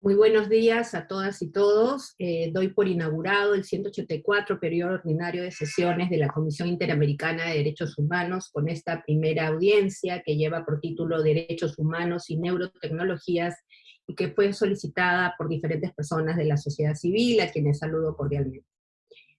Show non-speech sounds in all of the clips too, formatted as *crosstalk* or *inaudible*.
Muy buenos días a todas y todos. Eh, doy por inaugurado el 184 periodo ordinario de sesiones de la Comisión Interamericana de Derechos Humanos con esta primera audiencia que lleva por título Derechos Humanos y Neurotecnologías y que fue solicitada por diferentes personas de la sociedad civil, a quienes saludo cordialmente.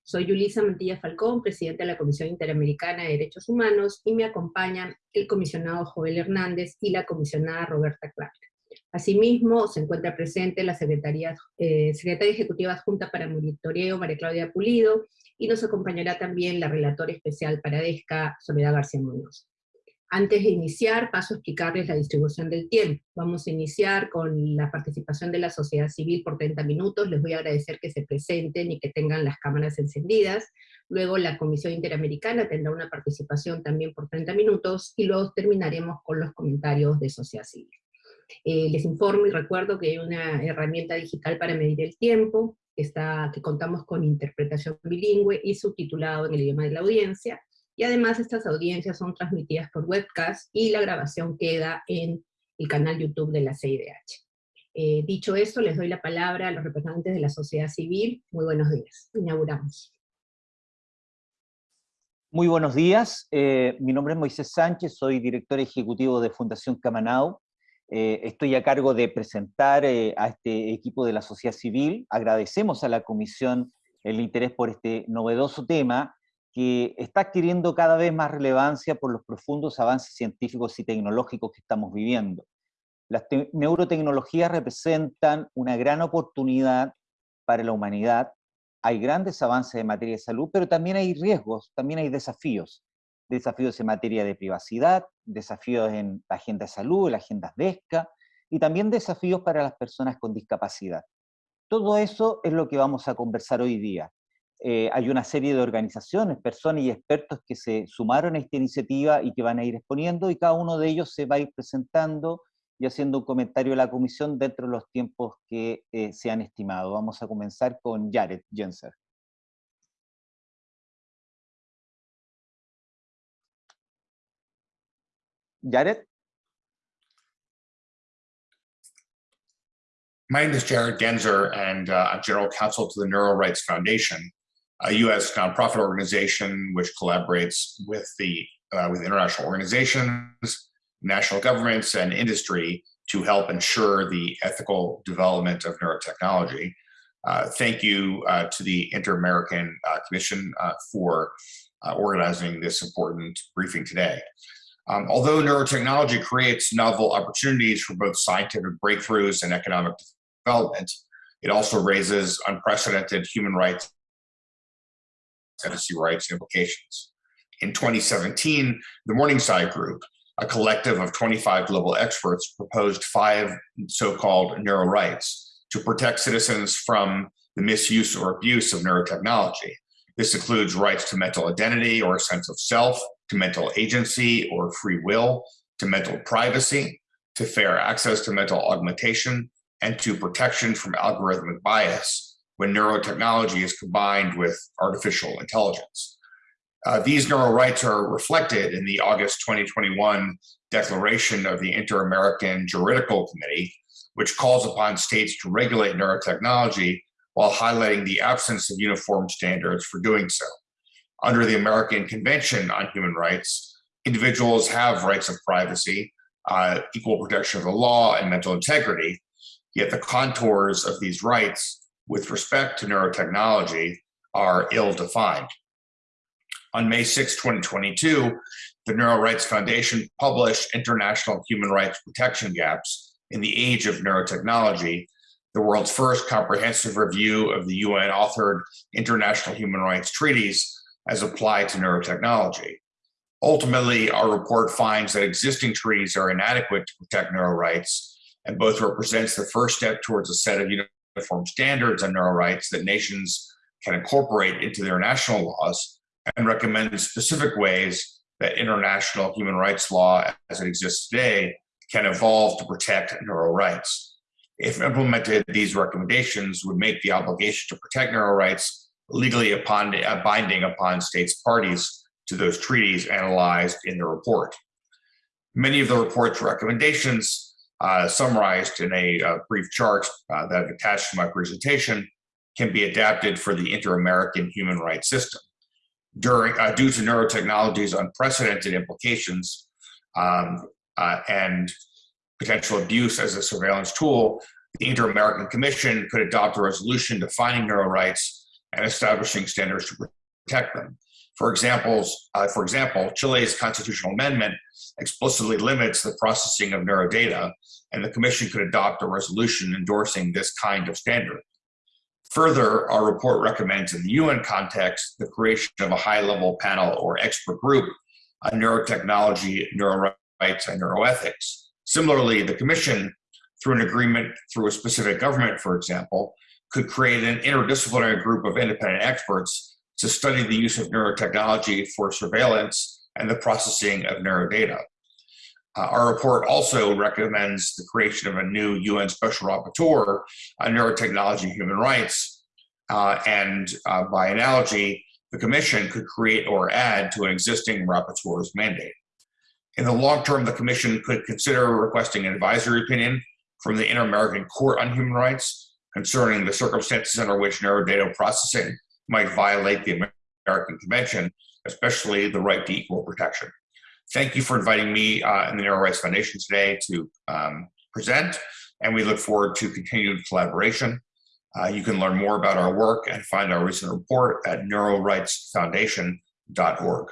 Soy Yulisa Mantilla Falcón, presidenta de la Comisión Interamericana de Derechos Humanos, y me acompañan el comisionado Joel Hernández y la comisionada Roberta Clark. Asimismo, se encuentra presente la Secretaría, eh, Secretaria Ejecutiva Adjunta para Monitoreo, María Claudia Pulido, y nos acompañará también la relatora especial para DESCA, Soledad García Muñoz. Antes de iniciar, paso a explicarles la distribución del tiempo. Vamos a iniciar con la participación de la sociedad civil por 30 minutos. Les voy a agradecer que se presenten y que tengan las cámaras encendidas. Luego la Comisión Interamericana tendrá una participación también por 30 minutos, y luego terminaremos con los comentarios de sociedad civil. Eh, les informo y recuerdo que hay una herramienta digital para medir el tiempo, que, está, que contamos con interpretación bilingüe y subtitulado en el idioma de la audiencia, y además estas audiencias son transmitidas por webcast y la grabación queda en el canal YouTube de la CIDH. Eh, dicho esto, les doy la palabra a los representantes de la sociedad civil. Muy buenos días. Inauguramos. Muy buenos días. Eh, mi nombre es Moisés Sánchez, soy director ejecutivo de Fundación Camanau. Eh, estoy a cargo de presentar eh, a este equipo de la sociedad civil. Agradecemos a la Comisión el interés por este novedoso tema que está adquiriendo cada vez más relevancia por los profundos avances científicos y tecnológicos que estamos viviendo. Las neurotecnologías representan una gran oportunidad para la humanidad. Hay grandes avances en materia de salud, pero también hay riesgos, también hay desafíos desafíos en materia de privacidad, desafíos en la agenda de salud, la agenda DESCA, y también desafíos para las personas con discapacidad. Todo eso es lo que vamos a conversar hoy día. Eh, hay una serie de organizaciones, personas y expertos que se sumaron a esta iniciativa y que van a ir exponiendo, y cada uno de ellos se va a ir presentando y haciendo un comentario a la comisión dentro de los tiempos que eh, se han estimado. Vamos a comenzar con Jared Jenser. Jared? My name is Jared Genzer, and uh, I'm General Counsel to the Neuro Rights Foundation, a U.S. nonprofit organization which collaborates with the uh, with international organizations, national governments, and industry to help ensure the ethical development of neurotechnology. Uh, thank you uh, to the Inter-American uh, Commission uh, for organizing this important briefing today. Um, although neurotechnology creates novel opportunities for both scientific breakthroughs and economic development, it also raises unprecedented human rights and rights implications. In 2017, the Morningside Group, a collective of 25 global experts, proposed five so-called neuro rights to protect citizens from the misuse or abuse of neurotechnology. This includes rights to mental identity or a sense of self, to mental agency or free will, to mental privacy, to fair access to mental augmentation, and to protection from algorithmic bias when neurotechnology is combined with artificial intelligence. Uh, these neural rights are reflected in the August 2021 declaration of the Inter-American Juridical Committee, which calls upon states to regulate neurotechnology while highlighting the absence of uniform standards for doing so under the American Convention on Human Rights, individuals have rights of privacy, uh, equal protection of the law, and mental integrity, yet the contours of these rights with respect to neurotechnology are ill-defined. On May 6, 2022, the Neuro Rights Foundation published International Human Rights Protection Gaps in the Age of Neurotechnology, the world's first comprehensive review of the UN-authored international human rights treaties as applied to neurotechnology. Ultimately, our report finds that existing treaties are inadequate to protect neuro rights, and both represents the first step towards a set of uniform standards on neuro rights that nations can incorporate into their national laws, and recommends specific ways that international human rights law as it exists today can evolve to protect neuro rights. If implemented, these recommendations would make the obligation to protect neuro rights legally upon uh, binding upon states parties to those treaties analyzed in the report. Many of the report's recommendations uh, summarized in a, a brief chart uh, that I've attached to my presentation, can be adapted for the inter-American human rights system. During, uh, due to neurotechnology's unprecedented implications um, uh, and potential abuse as a surveillance tool, the Inter-American Commission could adopt a resolution defining neuro rights and establishing standards to protect them. For examples, uh, for example, Chile's constitutional amendment explicitly limits the processing of neurodata, and the Commission could adopt a resolution endorsing this kind of standard. Further, our report recommends in the UN context the creation of a high-level panel or expert group on neurotechnology, neuro rights, and neuroethics. Similarly, the Commission, through an agreement through a specific government, for example, could create an interdisciplinary group of independent experts to study the use of neurotechnology for surveillance and the processing of neurodata. Uh, our report also recommends the creation of a new UN Special Rapporteur on neurotechnology and human rights. Uh, and uh, by analogy, the Commission could create or add to an existing rapporteur's mandate. In the long term, the Commission could consider requesting an advisory opinion from the Inter-American Court on Human Rights concerning the circumstances under which neurodata processing might violate the American Convention, especially the right to equal protection. Thank you for inviting me uh, and the Neuro Rights Foundation today to um, present, and we look forward to continued collaboration. Uh, you can learn more about our work and find our recent report at neurorightsfoundation.org.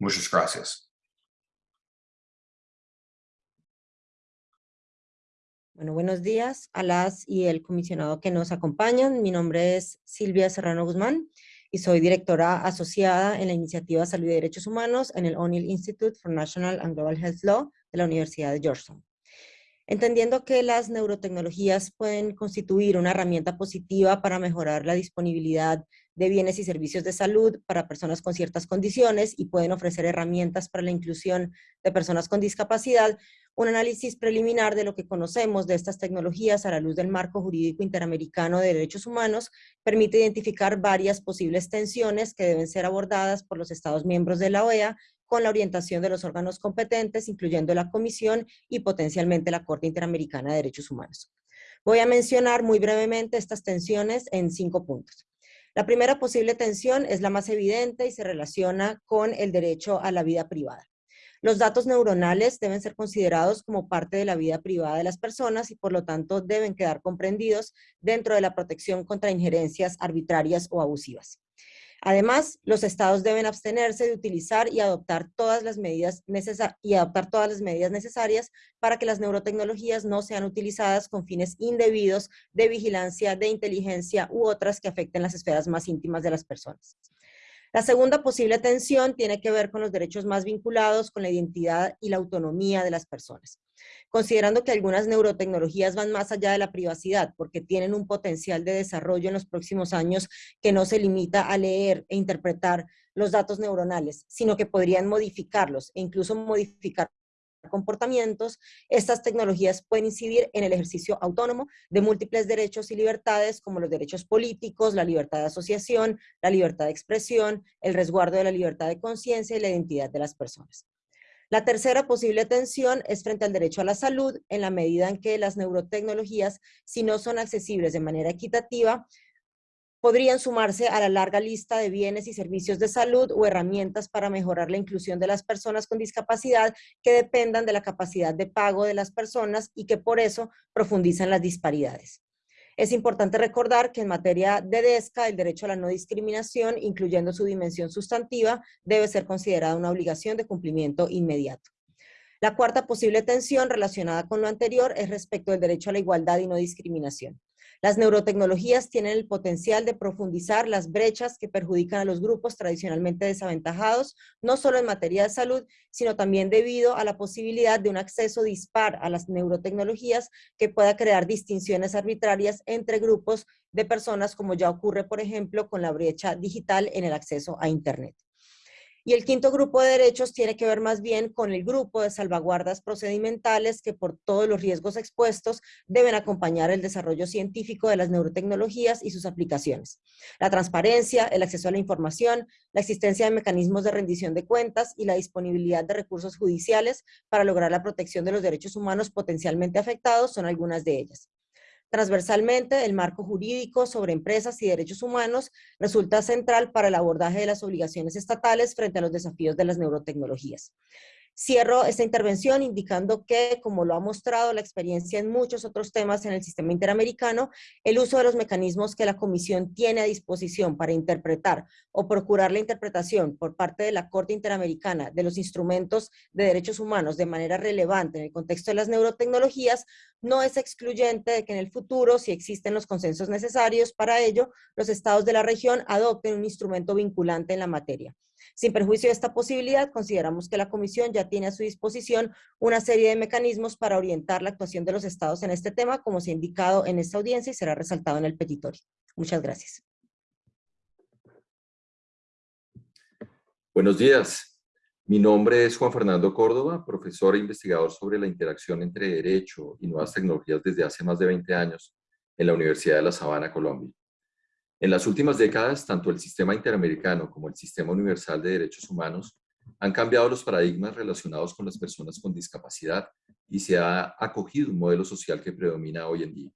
Muchas gracias. Bueno, buenos días a las y el comisionado que nos acompañan. Mi nombre es Silvia Serrano Guzmán y soy directora asociada en la iniciativa Salud y Derechos Humanos en el O'Neill Institute for National and Global Health Law de la Universidad de Georgetown. Entendiendo que las neurotecnologías pueden constituir una herramienta positiva para mejorar la disponibilidad de bienes y servicios de salud para personas con ciertas condiciones y pueden ofrecer herramientas para la inclusión de personas con discapacidad, un análisis preliminar de lo que conocemos de estas tecnologías a la luz del marco jurídico interamericano de derechos humanos permite identificar varias posibles tensiones que deben ser abordadas por los Estados miembros de la OEA con la orientación de los órganos competentes, incluyendo la Comisión y potencialmente la Corte Interamericana de Derechos Humanos. Voy a mencionar muy brevemente estas tensiones en cinco puntos. La primera posible tensión es la más evidente y se relaciona con el derecho a la vida privada. Los datos neuronales deben ser considerados como parte de la vida privada de las personas y por lo tanto deben quedar comprendidos dentro de la protección contra injerencias arbitrarias o abusivas. Además, los estados deben abstenerse de utilizar y adoptar todas las medidas, necesarias para que las neurotecnologías no sean utilizadas con fines indebidos de vigilancia, de inteligencia u otras que afecten las esferas más íntimas de las personas. La segunda posible tensión tiene que ver con los derechos más vinculados con la identidad y la autonomía de las personas. Considerando que algunas neurotecnologías van más allá de la privacidad porque tienen un potencial de desarrollo en los próximos años que no se limita a leer e interpretar los datos neuronales, sino que podrían modificarlos e incluso modificar comportamientos, estas tecnologías pueden incidir en el ejercicio autónomo de múltiples derechos y libertades como los derechos políticos, la libertad de asociación, la libertad de expresión, el resguardo de la libertad de conciencia y la identidad de las personas. La tercera posible tensión es frente al derecho a la salud, en la medida en que las neurotecnologías, si no son accesibles de manera equitativa, podrían sumarse a la larga lista de bienes y servicios de salud o herramientas para mejorar la inclusión de las personas con discapacidad que dependan de la capacidad de pago de las personas y que por eso profundizan las disparidades. Es importante recordar que en materia de DESCA, el derecho a la no discriminación, incluyendo su dimensión sustantiva, debe ser considerada una obligación de cumplimiento inmediato. La cuarta posible tensión relacionada con lo anterior es respecto del derecho a la igualdad y no discriminación. Las neurotecnologías tienen el potencial de profundizar las brechas que perjudican a los grupos tradicionalmente desaventajados, no solo en materia de salud, sino también debido a la posibilidad de un acceso dispar a las neurotecnologías que pueda crear distinciones arbitrarias entre grupos de personas, como ya ocurre, por ejemplo, con la brecha digital en el acceso a Internet. Y el quinto grupo de derechos tiene que ver más bien con el grupo de salvaguardas procedimentales que por todos los riesgos expuestos deben acompañar el desarrollo científico de las neurotecnologías y sus aplicaciones. La transparencia, el acceso a la información, la existencia de mecanismos de rendición de cuentas y la disponibilidad de recursos judiciales para lograr la protección de los derechos humanos potencialmente afectados son algunas de ellas. Transversalmente, el marco jurídico sobre empresas y derechos humanos resulta central para el abordaje de las obligaciones estatales frente a los desafíos de las neurotecnologías. Cierro esta intervención indicando que, como lo ha mostrado la experiencia en muchos otros temas en el sistema interamericano, el uso de los mecanismos que la Comisión tiene a disposición para interpretar o procurar la interpretación por parte de la Corte Interamericana de los instrumentos de derechos humanos de manera relevante en el contexto de las neurotecnologías no es excluyente de que en el futuro, si existen los consensos necesarios para ello, los estados de la región adopten un instrumento vinculante en la materia. Sin perjuicio de esta posibilidad, consideramos que la Comisión ya tiene a su disposición una serie de mecanismos para orientar la actuación de los estados en este tema, como se ha indicado en esta audiencia y será resaltado en el petitorio. Muchas gracias. Buenos días. Mi nombre es Juan Fernando Córdoba, profesor e investigador sobre la interacción entre derecho y nuevas tecnologías desde hace más de 20 años en la Universidad de La Sabana, Colombia. En las últimas décadas, tanto el sistema interamericano como el sistema universal de derechos humanos han cambiado los paradigmas relacionados con las personas con discapacidad y se ha acogido un modelo social que predomina hoy en día.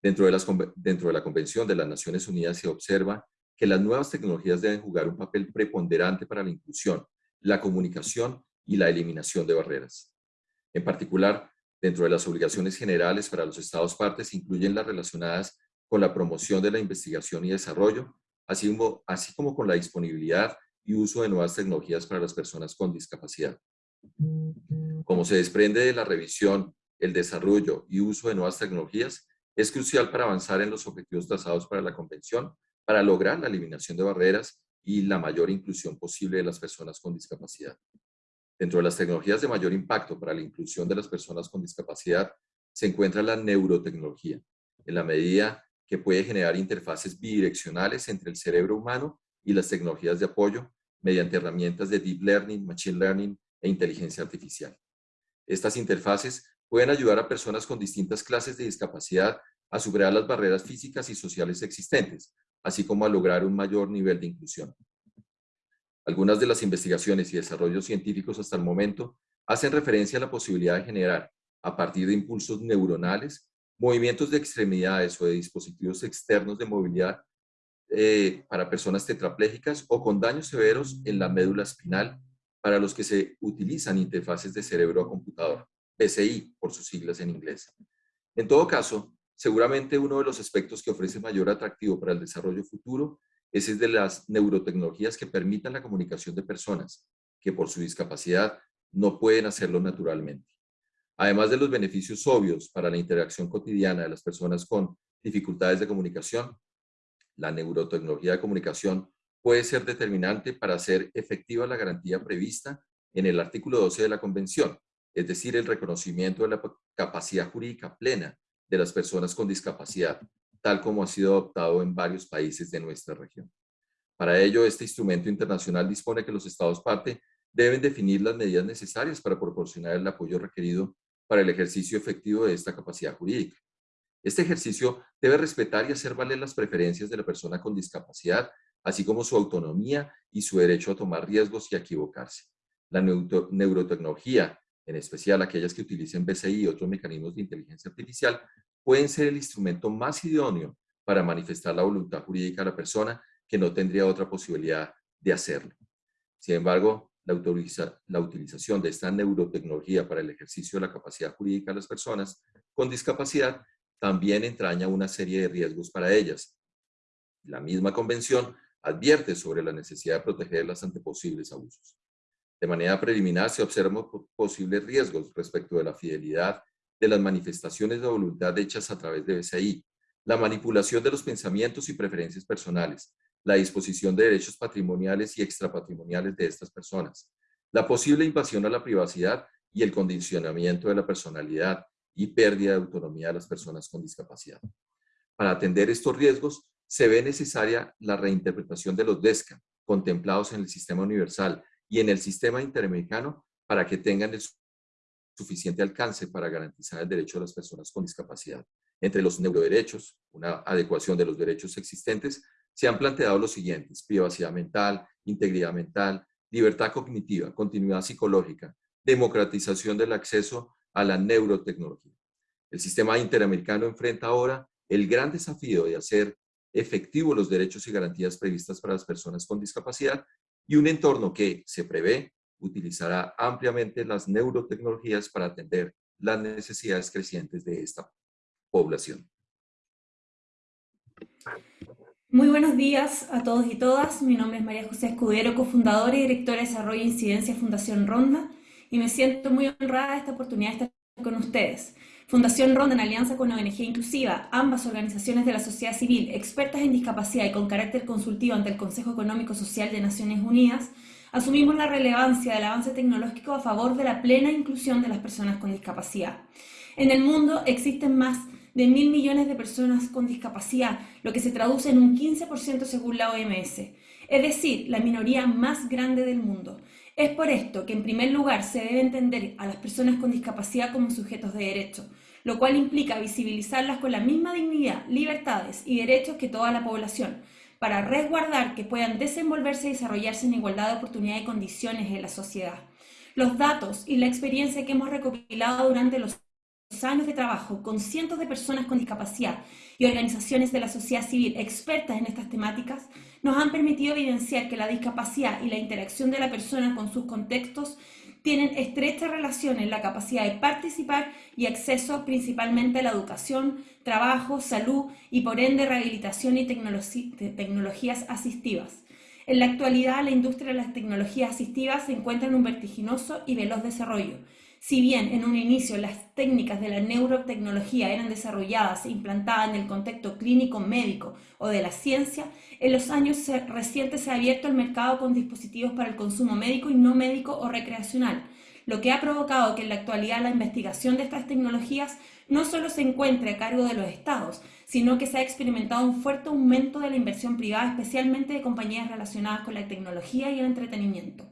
Dentro de, las, dentro de la Convención de las Naciones Unidas se observa que las nuevas tecnologías deben jugar un papel preponderante para la inclusión, la comunicación y la eliminación de barreras. En particular, dentro de las obligaciones generales para los Estados partes incluyen las relacionadas con la promoción de la investigación y desarrollo, así como, así como con la disponibilidad y uso de nuevas tecnologías para las personas con discapacidad. Como se desprende de la revisión, el desarrollo y uso de nuevas tecnologías es crucial para avanzar en los objetivos trazados para la Convención, para lograr la eliminación de barreras y la mayor inclusión posible de las personas con discapacidad. Dentro de las tecnologías de mayor impacto para la inclusión de las personas con discapacidad se encuentra la neurotecnología, en la medida que puede generar interfaces bidireccionales entre el cerebro humano y las tecnologías de apoyo mediante herramientas de Deep Learning, Machine Learning e inteligencia artificial. Estas interfaces pueden ayudar a personas con distintas clases de discapacidad a superar las barreras físicas y sociales existentes, así como a lograr un mayor nivel de inclusión. Algunas de las investigaciones y desarrollos científicos hasta el momento hacen referencia a la posibilidad de generar, a partir de impulsos neuronales, movimientos de extremidades o de dispositivos externos de movilidad eh, para personas tetraplégicas o con daños severos en la médula espinal para los que se utilizan interfaces de cerebro a computador, PCI por sus siglas en inglés. En todo caso, seguramente uno de los aspectos que ofrece mayor atractivo para el desarrollo futuro es el de las neurotecnologías que permitan la comunicación de personas que por su discapacidad no pueden hacerlo naturalmente. Además de los beneficios obvios para la interacción cotidiana de las personas con dificultades de comunicación, la neurotecnología de comunicación puede ser determinante para hacer efectiva la garantía prevista en el artículo 12 de la Convención, es decir, el reconocimiento de la capacidad jurídica plena de las personas con discapacidad, tal como ha sido adoptado en varios países de nuestra región. Para ello, este instrumento internacional dispone que los Estados parte deben definir las medidas necesarias para proporcionar el apoyo requerido para el ejercicio efectivo de esta capacidad jurídica. Este ejercicio debe respetar y hacer valer las preferencias de la persona con discapacidad, así como su autonomía y su derecho a tomar riesgos y a equivocarse. La neurotecnología, en especial aquellas que utilicen BCI y otros mecanismos de inteligencia artificial, pueden ser el instrumento más idóneo para manifestar la voluntad jurídica de la persona que no tendría otra posibilidad de hacerlo. Sin embargo, la, utilización de esta neurotecnología para el ejercicio de la capacidad jurídica de las personas con discapacidad también entraña una serie de riesgos para ellas. La misma convención advierte sobre la necesidad de protegerlas ante posibles abusos. De manera preliminar se observan posibles riesgos respecto de la fidelidad de las manifestaciones de voluntad hechas a través de BCI, la manipulación de los pensamientos y preferencias personales, la disposición de derechos patrimoniales y extrapatrimoniales de estas personas, la posible invasión a la privacidad y el condicionamiento de la personalidad y pérdida de autonomía de las personas con discapacidad. Para atender estos riesgos, se ve necesaria la reinterpretación de los DESCA, contemplados en el Sistema Universal y en el sistema interamericano para que tengan el suficiente alcance para garantizar el derecho de las personas con discapacidad. Entre los neuroderechos, una adecuación de los derechos existentes, se han planteado los siguientes, privacidad mental, integridad mental, libertad cognitiva, continuidad psicológica, democratización del acceso a la neurotecnología. El sistema interamericano enfrenta ahora el gran desafío de hacer efectivos los derechos y garantías previstas para las personas con discapacidad y un entorno que se prevé utilizará ampliamente las neurotecnologías para atender las necesidades crecientes de esta población. Muy buenos días a todos y todas. Mi nombre es María José Escudero, cofundadora y directora de Desarrollo e Incidencia Fundación Ronda, y me siento muy honrada de esta oportunidad de estar con ustedes. Fundación Ronda, en alianza con ONG Inclusiva, ambas organizaciones de la sociedad civil, expertas en discapacidad y con carácter consultivo ante el Consejo Económico Social de Naciones Unidas, asumimos la relevancia del avance tecnológico a favor de la plena inclusión de las personas con discapacidad. En el mundo existen más de mil millones de personas con discapacidad, lo que se traduce en un 15% según la OMS, es decir, la minoría más grande del mundo. Es por esto que en primer lugar se debe entender a las personas con discapacidad como sujetos de derecho, lo cual implica visibilizarlas con la misma dignidad, libertades y derechos que toda la población, para resguardar que puedan desenvolverse y desarrollarse en igualdad de oportunidades y condiciones en la sociedad. Los datos y la experiencia que hemos recopilado durante los años de trabajo con cientos de personas con discapacidad y organizaciones de la sociedad civil expertas en estas temáticas nos han permitido evidenciar que la discapacidad y la interacción de la persona con sus contextos tienen estrecha relación en la capacidad de participar y acceso principalmente a la educación, trabajo, salud y por ende rehabilitación y tecnologías asistivas. En la actualidad, la industria de las tecnologías asistivas se encuentra en un vertiginoso y veloz desarrollo, si bien en un inicio las técnicas de la neurotecnología eran desarrolladas e implantadas en el contexto clínico médico o de la ciencia, en los años recientes se ha abierto el mercado con dispositivos para el consumo médico y no médico o recreacional, lo que ha provocado que en la actualidad la investigación de estas tecnologías no solo se encuentre a cargo de los estados, sino que se ha experimentado un fuerte aumento de la inversión privada, especialmente de compañías relacionadas con la tecnología y el entretenimiento.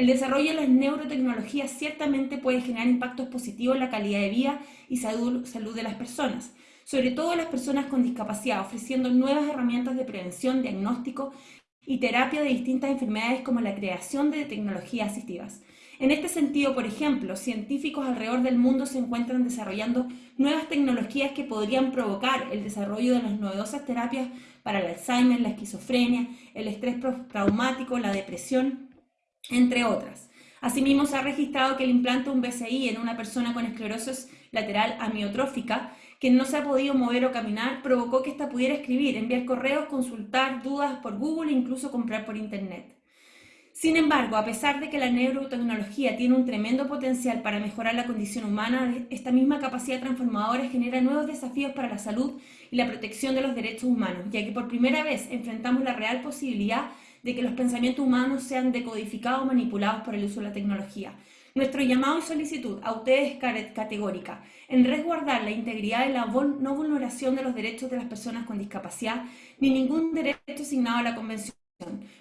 El desarrollo de las neurotecnologías ciertamente puede generar impactos positivos en la calidad de vida y salud, de las personas, sobre todo las personas con discapacidad, ofreciendo nuevas herramientas de prevención, diagnóstico y terapia de distintas enfermedades como la creación de tecnologías asistivas. En este sentido, por ejemplo, científicos alrededor del mundo se encuentran desarrollando nuevas tecnologías que podrían provocar el desarrollo de las novedosas terapias para el Alzheimer, la esquizofrenia, el estrés traumático, la depresión entre otras. Asimismo, se ha registrado que el implante de un BCI en una persona con esclerosis lateral amiotrófica que no se ha podido mover o caminar provocó que ésta pudiera escribir, enviar correos, consultar dudas por Google e incluso comprar por Internet. Sin embargo, a pesar de que la neurotecnología tiene un tremendo potencial para mejorar la condición humana, esta misma capacidad transformadora genera nuevos desafíos para la salud y la protección de los derechos humanos, ya que por primera vez enfrentamos la real posibilidad de que los pensamientos humanos sean decodificados o manipulados por el uso de la tecnología. Nuestro llamado y solicitud a ustedes es categórica en resguardar la integridad y la no vulneración de los derechos de las personas con discapacidad ni ningún derecho asignado a la Convención,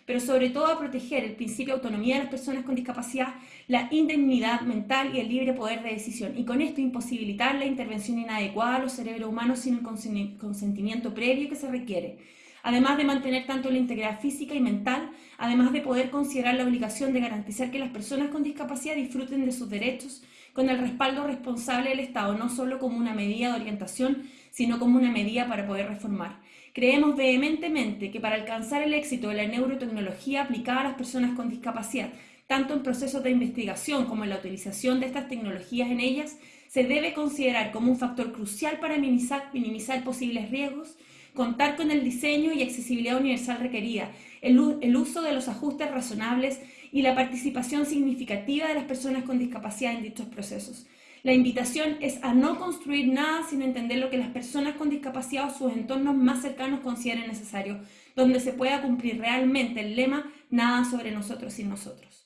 pero sobre todo a proteger el principio de autonomía de las personas con discapacidad, la indemnidad mental y el libre poder de decisión, y con esto imposibilitar la intervención inadecuada a los cerebros humanos sin el consentimiento previo que se requiere además de mantener tanto la integridad física y mental, además de poder considerar la obligación de garantizar que las personas con discapacidad disfruten de sus derechos con el respaldo responsable del Estado, no solo como una medida de orientación, sino como una medida para poder reformar. Creemos vehementemente que para alcanzar el éxito de la neurotecnología aplicada a las personas con discapacidad, tanto en procesos de investigación como en la utilización de estas tecnologías en ellas, se debe considerar como un factor crucial para minimizar, minimizar posibles riesgos contar con el diseño y accesibilidad universal requerida, el, uso de los ajustes razonables y la participación significativa de las personas con discapacidad en dichos procesos. La invitación es a no construir nada sin entender lo que las personas con discapacidad o sus entornos más cercanos consideren necesario, donde se pueda cumplir realmente el lema nada sobre nosotros sin nosotros.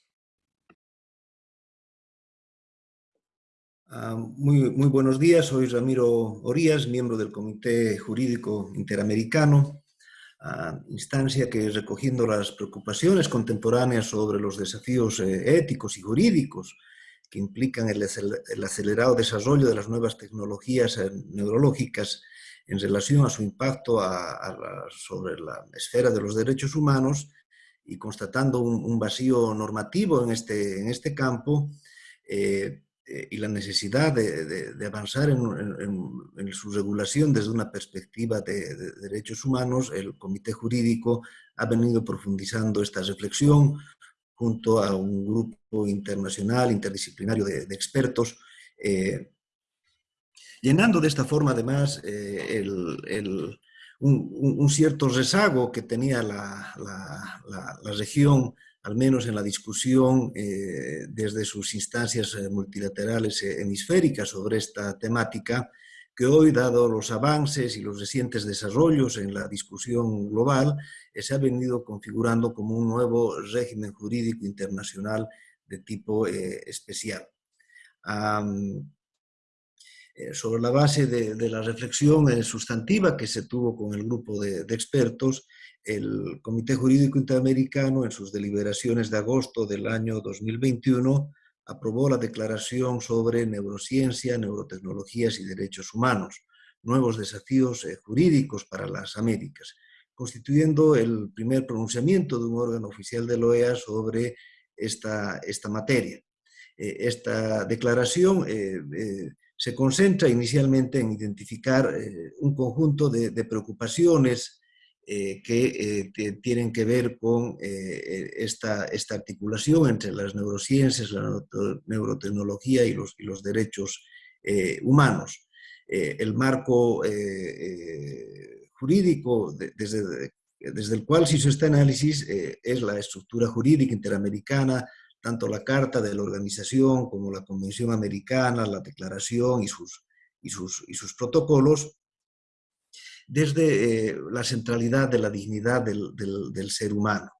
Muy, muy, buenos días, soy Ramiro Orías, miembro del Comité Jurídico Interamericano. instancia que recogiendo las preocupaciones contemporáneas sobre los desafíos eh, éticos y jurídicos que implican el, acelerado desarrollo de las nuevas tecnologías eh, neurológicas en relación a su impacto sobre la esfera de los derechos humanos y constatando un, vacío normativo en este, en este campo, eh, eh, y la necesidad de, avanzar en, su regulación desde una perspectiva de, derechos humanos, el Comité Jurídico ha venido profundizando esta reflexión junto a un grupo internacional, interdisciplinario de, expertos, eh, llenando de esta forma además eh, un, cierto rezago que tenía la, la región al menos en la discusión eh, desde sus instancias eh, multilaterales eh, hemisféricas sobre esta temática, que hoy, dado los avances y los recientes desarrollos en la discusión global, se ha venido configurando como un nuevo régimen jurídico internacional de tipo especial. sobre la base de, la reflexión sustantiva que se tuvo con el grupo de expertos, el Comité Jurídico Interamericano, en sus deliberaciones de agosto del año 2021, aprobó la Declaración sobre Neurociencia, Neurotecnologías y Derechos Humanos, nuevos desafíos eh, jurídicos para las Américas, constituyendo el primer pronunciamiento de un órgano oficial de la OEA sobre esta, esta materia. Eh, esta declaración eh, se concentra inicialmente en identificar un conjunto de, de preocupaciones eh, que eh, tienen que ver con eh, esta, esta, articulación entre las neurociencias, la neurotecnología y los, y los derechos humanos. el marco jurídico desde, desde el cual se hizo este análisis es la estructura jurídica interamericana, tanto la Carta de la Organización como la Convención Americana, la Declaración y sus, y sus, y sus protocolos, desde eh, la centralidad de la dignidad del, ser humano.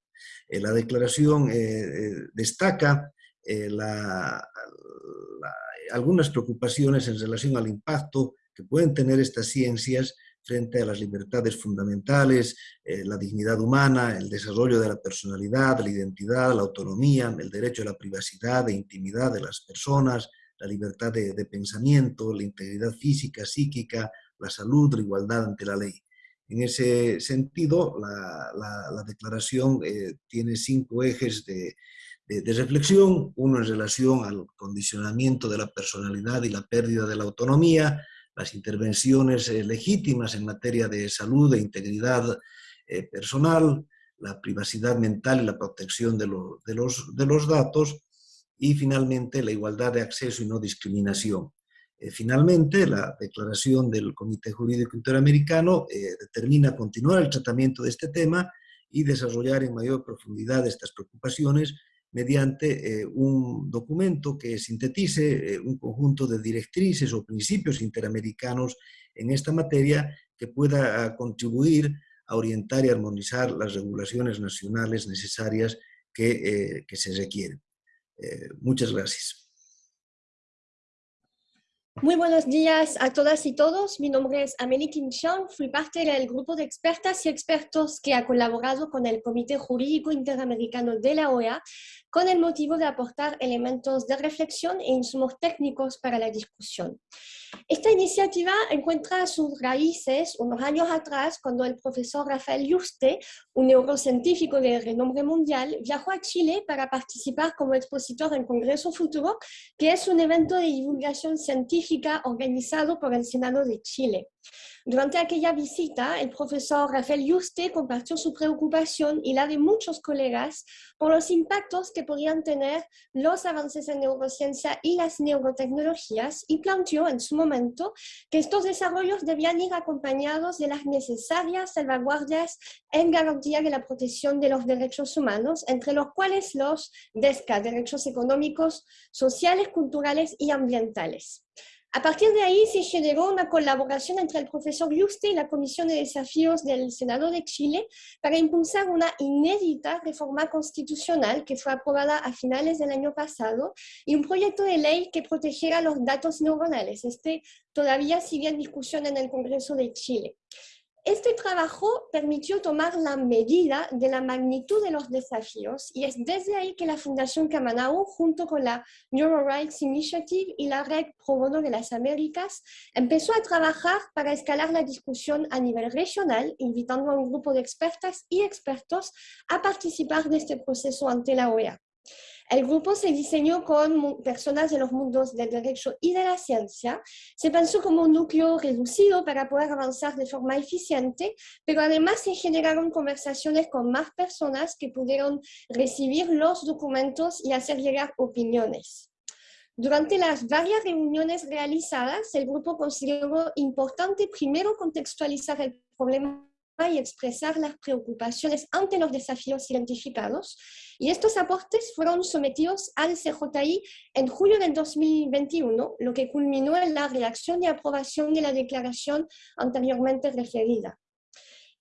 Eh, la declaración eh, destaca algunas preocupaciones en relación al impacto que pueden tener estas ciencias frente a las libertades fundamentales, la dignidad humana, el desarrollo de la personalidad, la identidad, la autonomía, el derecho a la privacidad e intimidad de las personas, la libertad de pensamiento, la integridad física, psíquica, la salud, la igualdad ante la ley. En ese sentido, la, declaración eh, tiene cinco ejes de, reflexión, uno en relación al condicionamiento de la personalidad y la pérdida de la autonomía, las intervenciones eh, legítimas en materia de salud e integridad eh, personal, la privacidad mental y la protección de, los datos, y finalmente la igualdad de acceso y no discriminación. Eh, finalmente, la declaración del Comité Jurídico Interamericano eh, determina continuar el tratamiento de este tema y desarrollar en mayor profundidad estas preocupaciones mediante eh, un documento que sintetice un conjunto de directrices o principios interamericanos en esta materia que pueda ah, contribuir a orientar y armonizar las regulaciones nacionales necesarias que, que se requieren. muchas gracias. Muy buenos días a todas y todos. Mi nombre es Amélie Quinchon. Fui parte del grupo de expertas y expertos que ha colaborado con el Comité Jurídico Interamericano de la OEA con el motivo de aportar elementos de reflexión e insumos técnicos para la discusión. Esta iniciativa encuentra sus raíces unos años atrás cuando el profesor Rafael Yuste, un neurocientífico de renombre mundial, viajó a Chile para participar como expositor en Congreso Futuro, que es un evento de divulgación científica organizado por el Senado de Chile. Durante aquella visita, el profesor Rafael Yuste compartió su preocupación y la de muchos colegas por los impactos que podrían tener los avances en neurociencia y las neurotecnologías y planteó en su momento que estos desarrollos debían ir acompañados de las necesarias salvaguardias en garantía de la protección de los derechos humanos, entre los cuales los DESCA, derechos económicos, sociales, culturales y ambientales. A partir de ahí se generó una colaboración entre el profesor Yuste y la Comisión de Desafíos del Senado de Chile para impulsar una inédita reforma constitucional que fue aprobada a finales del año pasado y un proyecto de ley que protegiera los datos neuronales. Este todavía sigue en discusión en el Congreso de Chile. Este trabajo permitió tomar la medida de la magnitud de los desafíos y es desde ahí que la Fundación Camanau, junto con la Rights Initiative y la Red Pro de las Américas, empezó a trabajar para escalar la discusión a nivel regional, invitando a un grupo de expertas y expertos a participar de este proceso ante la OEA. El grupo se diseñó con personas de los mundos del derecho y de la ciencia. Se pensó como un núcleo reducido para poder avanzar de forma eficiente, pero además se generaron conversaciones con más personas que pudieron recibir los documentos y hacer llegar opiniones. Durante las varias reuniones realizadas, el grupo consideró importante primero contextualizar el problema y expresar las preocupaciones ante los desafíos identificados. Y estos aportes fueron sometidos al CJI en julio del 2021, lo que culminó en la redacción y aprobación de la declaración anteriormente referida.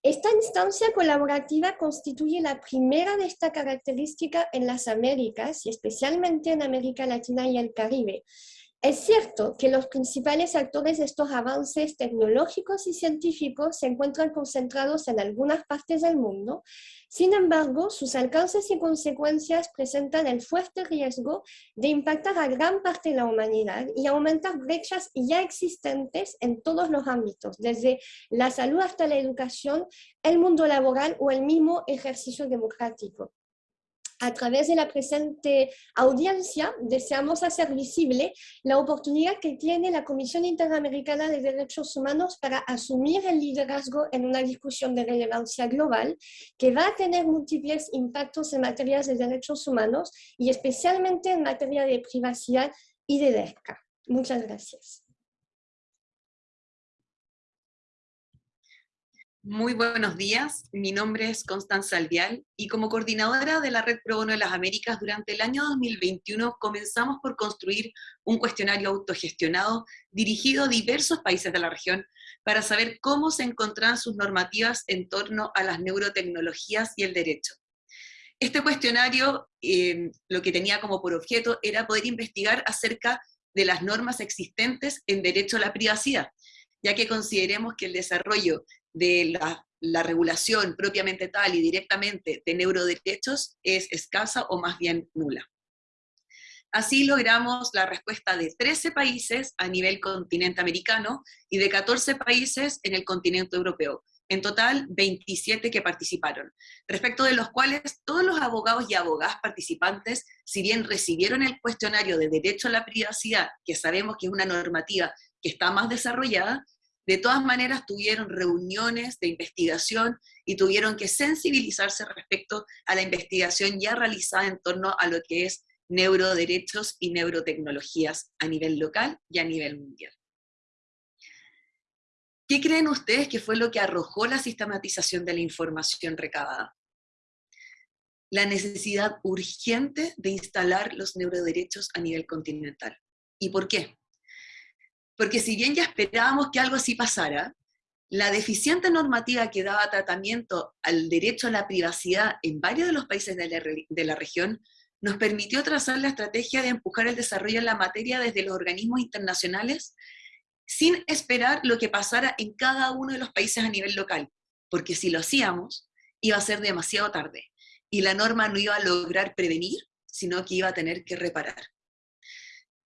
Esta instancia colaborativa constituye la primera de esta característica en las Américas y especialmente en América Latina y el Caribe, es cierto que los principales actores de estos avances tecnológicos y científicos se encuentran concentrados en algunas partes del mundo, sin embargo, sus alcances y consecuencias presentan el fuerte riesgo de impactar a gran parte de la humanidad y aumentar brechas ya existentes en todos los ámbitos, desde la salud hasta la educación, el mundo laboral o el mismo ejercicio democrático a través de la presente audiencia deseamos hacer visible la oportunidad que tiene la Comisión Interamericana de Derechos Humanos para asumir el liderazgo en una discusión de relevancia global que va a tener múltiples impactos en materia de derechos humanos y especialmente en materia de privacidad y de DERCA. Muchas gracias. Muy buenos días, mi nombre es Constanza Alvial y como coordinadora de la Red Pro Bono de las Américas durante el año 2021 comenzamos por construir un cuestionario autogestionado dirigido a diversos países de la región para saber cómo se encontraban sus normativas en torno a las neurotecnologías y el derecho. Este cuestionario eh, lo que tenía como por objeto era poder investigar acerca de las normas existentes en derecho a la privacidad, ya que consideremos que el desarrollo de la, regulación propiamente tal y directamente de neuroderechos es escasa o más bien nula. Así logramos la respuesta de 13 países a nivel continente americano y de 14 países en el continente europeo. En total, 27 que participaron, respecto de los cuales todos los abogados y abogadas participantes, si bien recibieron el cuestionario de derecho a la privacidad, que sabemos que es una normativa que está más desarrollada, de todas maneras tuvieron reuniones de investigación y tuvieron que sensibilizarse respecto a la investigación ya realizada en torno a lo que es neuroderechos y neurotecnologías a nivel local y a nivel mundial. ¿Qué creen ustedes que fue lo que arrojó la sistematización de la información recabada? La necesidad urgente de instalar los neuroderechos a nivel continental. ¿Y por qué? Porque si bien ya esperábamos que algo así pasara, la deficiente normativa que daba tratamiento al derecho a la privacidad en varios de los países de la, de la región nos permitió trazar la estrategia de empujar el desarrollo en la materia desde los organismos internacionales sin esperar lo que pasara en cada uno de los países a nivel local, porque si lo hacíamos, iba a ser demasiado tarde, y la norma no iba a lograr prevenir, sino que iba a tener que reparar.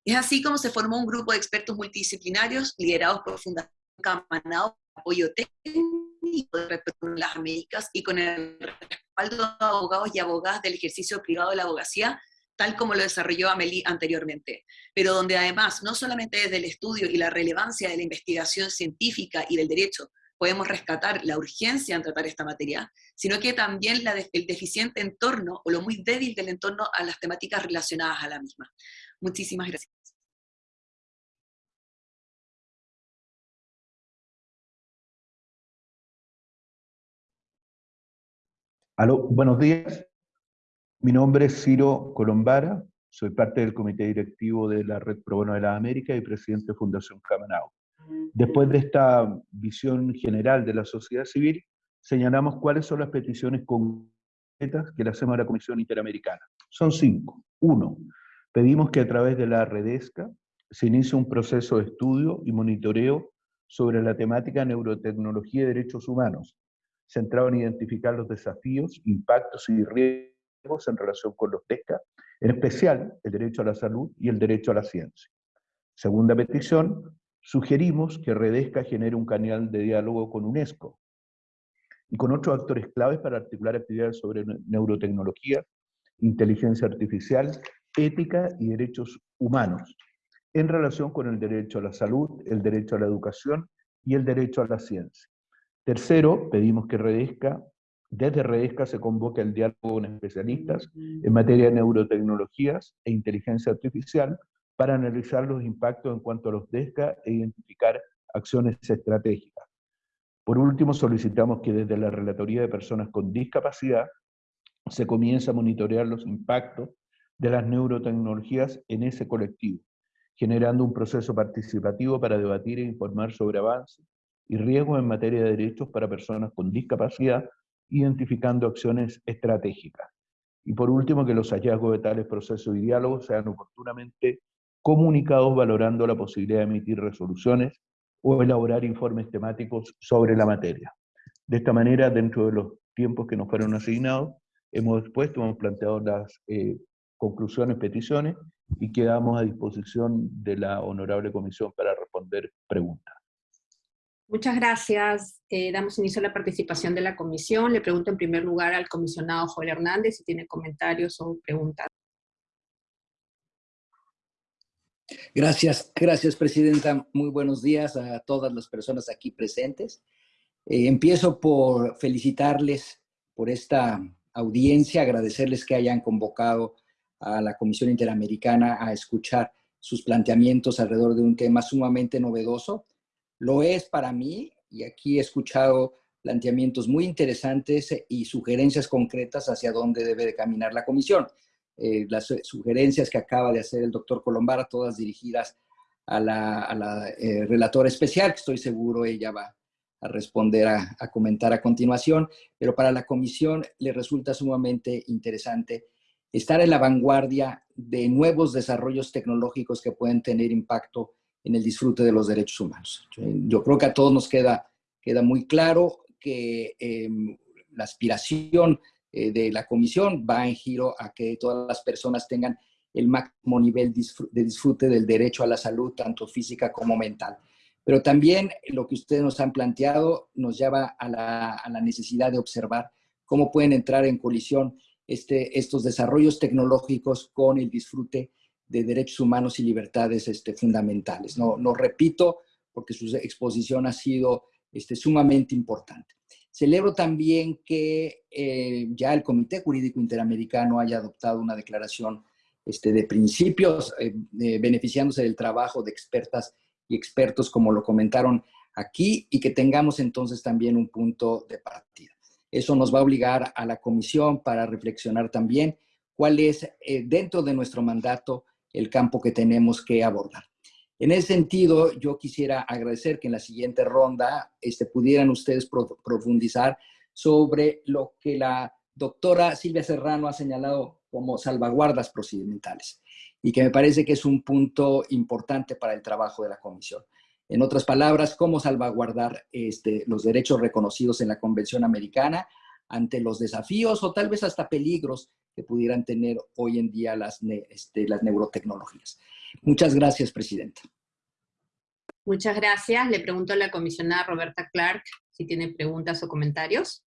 Es así como se formó un grupo de expertos multidisciplinarios liderados por Fundación Camanao, apoyo técnico de las Américas y con el respaldo de abogados y abogadas del ejercicio privado de la abogacía, tal como lo desarrolló Amelie anteriormente, pero donde además, no solamente desde el estudio y la relevancia de la investigación científica y del derecho, podemos rescatar la urgencia en tratar esta materia, sino que también la el deficiente entorno o lo muy débil del entorno a las temáticas relacionadas a la misma. Muchísimas gracias. Aló, buenos días. Mi nombre es Ciro Colombara, soy parte del comité directivo de la Red Pro Bono de las Américas y presidente de Fundación Camanao. Después de esta visión general de la sociedad civil, señalamos cuáles son las peticiones concretas que le hacemos a la Comisión Interamericana. Son cinco. Uno, pedimos que a través de la Redesca se inicie un proceso de estudio y monitoreo sobre la temática neurotecnología y derechos humanos, centrado en identificar los desafíos, impactos y riesgos en relación con los TESCA, en especial el derecho a la salud y el derecho a la ciencia. Segunda petición, sugerimos que Redesca genere un canal de diálogo con UNESCO y con otros actores claves para articular actividades sobre neurotecnología, inteligencia artificial, ética y derechos humanos, en relación con el derecho a la salud, el derecho a la educación y el derecho a la ciencia. Tercero, pedimos que Redesca, desde Redesca se convoque el diálogo con especialistas en materia de neurotecnologías e inteligencia artificial para analizar los impactos en cuanto a los DESCA e identificar acciones estratégicas. Por último, solicitamos que desde la Relatoría de Personas con Discapacidad se comience a monitorear los impactos de las neurotecnologías en ese colectivo, generando un proceso participativo para debatir e informar sobre avances y riesgos en materia de derechos para personas con discapacidad, identificando acciones estratégicas. Y por último, que los hallazgos de tales procesos y diálogos sean oportunamente comunicados valorando la posibilidad de emitir resoluciones o elaborar informes temáticos sobre la materia. De esta manera, dentro de los tiempos que nos fueron asignados, hemos expuesto, hemos planteado las eh, conclusiones, peticiones, y quedamos a disposición de la honorable comisión para responder preguntas. Muchas gracias. Eh, damos inicio a la participación de la comisión. Le pregunto en primer lugar al comisionado Joel Hernández si tiene comentarios o preguntas. Gracias, gracias Presidenta. Muy buenos días a todas las personas aquí presentes. Eh, empiezo por felicitarles por esta audiencia, agradecerles que hayan convocado a la Comisión Interamericana a escuchar sus planteamientos alrededor de un tema sumamente novedoso. Lo es para mí, y aquí he escuchado planteamientos muy interesantes y sugerencias concretas hacia dónde debe de caminar la Comisión. Eh, las sugerencias que acaba de hacer el doctor Colombara, todas dirigidas a la, eh, relatora especial, que estoy seguro ella va a responder, a, a, comentar a continuación, pero para la comisión le resulta sumamente interesante estar en la vanguardia de nuevos desarrollos tecnológicos que pueden tener impacto en el disfrute de los derechos humanos. Yo creo que a todos nos queda, queda muy claro que em, la aspiración eh, de la comisión va en giro a que todas las personas tengan el máximo nivel de disfrute del derecho a la salud, tanto física como mental. Pero también lo que ustedes nos han planteado nos lleva a la, a la necesidad de observar cómo pueden entrar en colisión este, estos desarrollos tecnológicos con el disfrute de derechos humanos y libertades este, fundamentales. No, no repito, porque su exposición ha sido este, sumamente importante. Celebro también que eh, ya el Comité Jurídico Interamericano haya adoptado una declaración este, de principios, eh, beneficiándose del trabajo de expertas y expertos, como lo comentaron aquí, y que tengamos entonces también un punto de partida. Eso nos va a obligar a la comisión para reflexionar también cuál es, eh, dentro de nuestro mandato, el campo que tenemos que abordar. En ese sentido, yo quisiera agradecer que en la siguiente ronda este, pudieran ustedes profundizar sobre lo que la doctora Silvia Serrano ha señalado como salvaguardas procedimentales y que me parece que es un punto importante para el trabajo de la comisión. En otras palabras, cómo salvaguardar este, los derechos reconocidos en la Convención Americana ante los desafíos o tal vez hasta peligros que pudieran tener hoy en día las, este, las neurotecnologías. Muchas gracias, Presidenta. Muchas gracias. Le pregunto a la comisionada Roberta Clark si tiene preguntas o comentarios.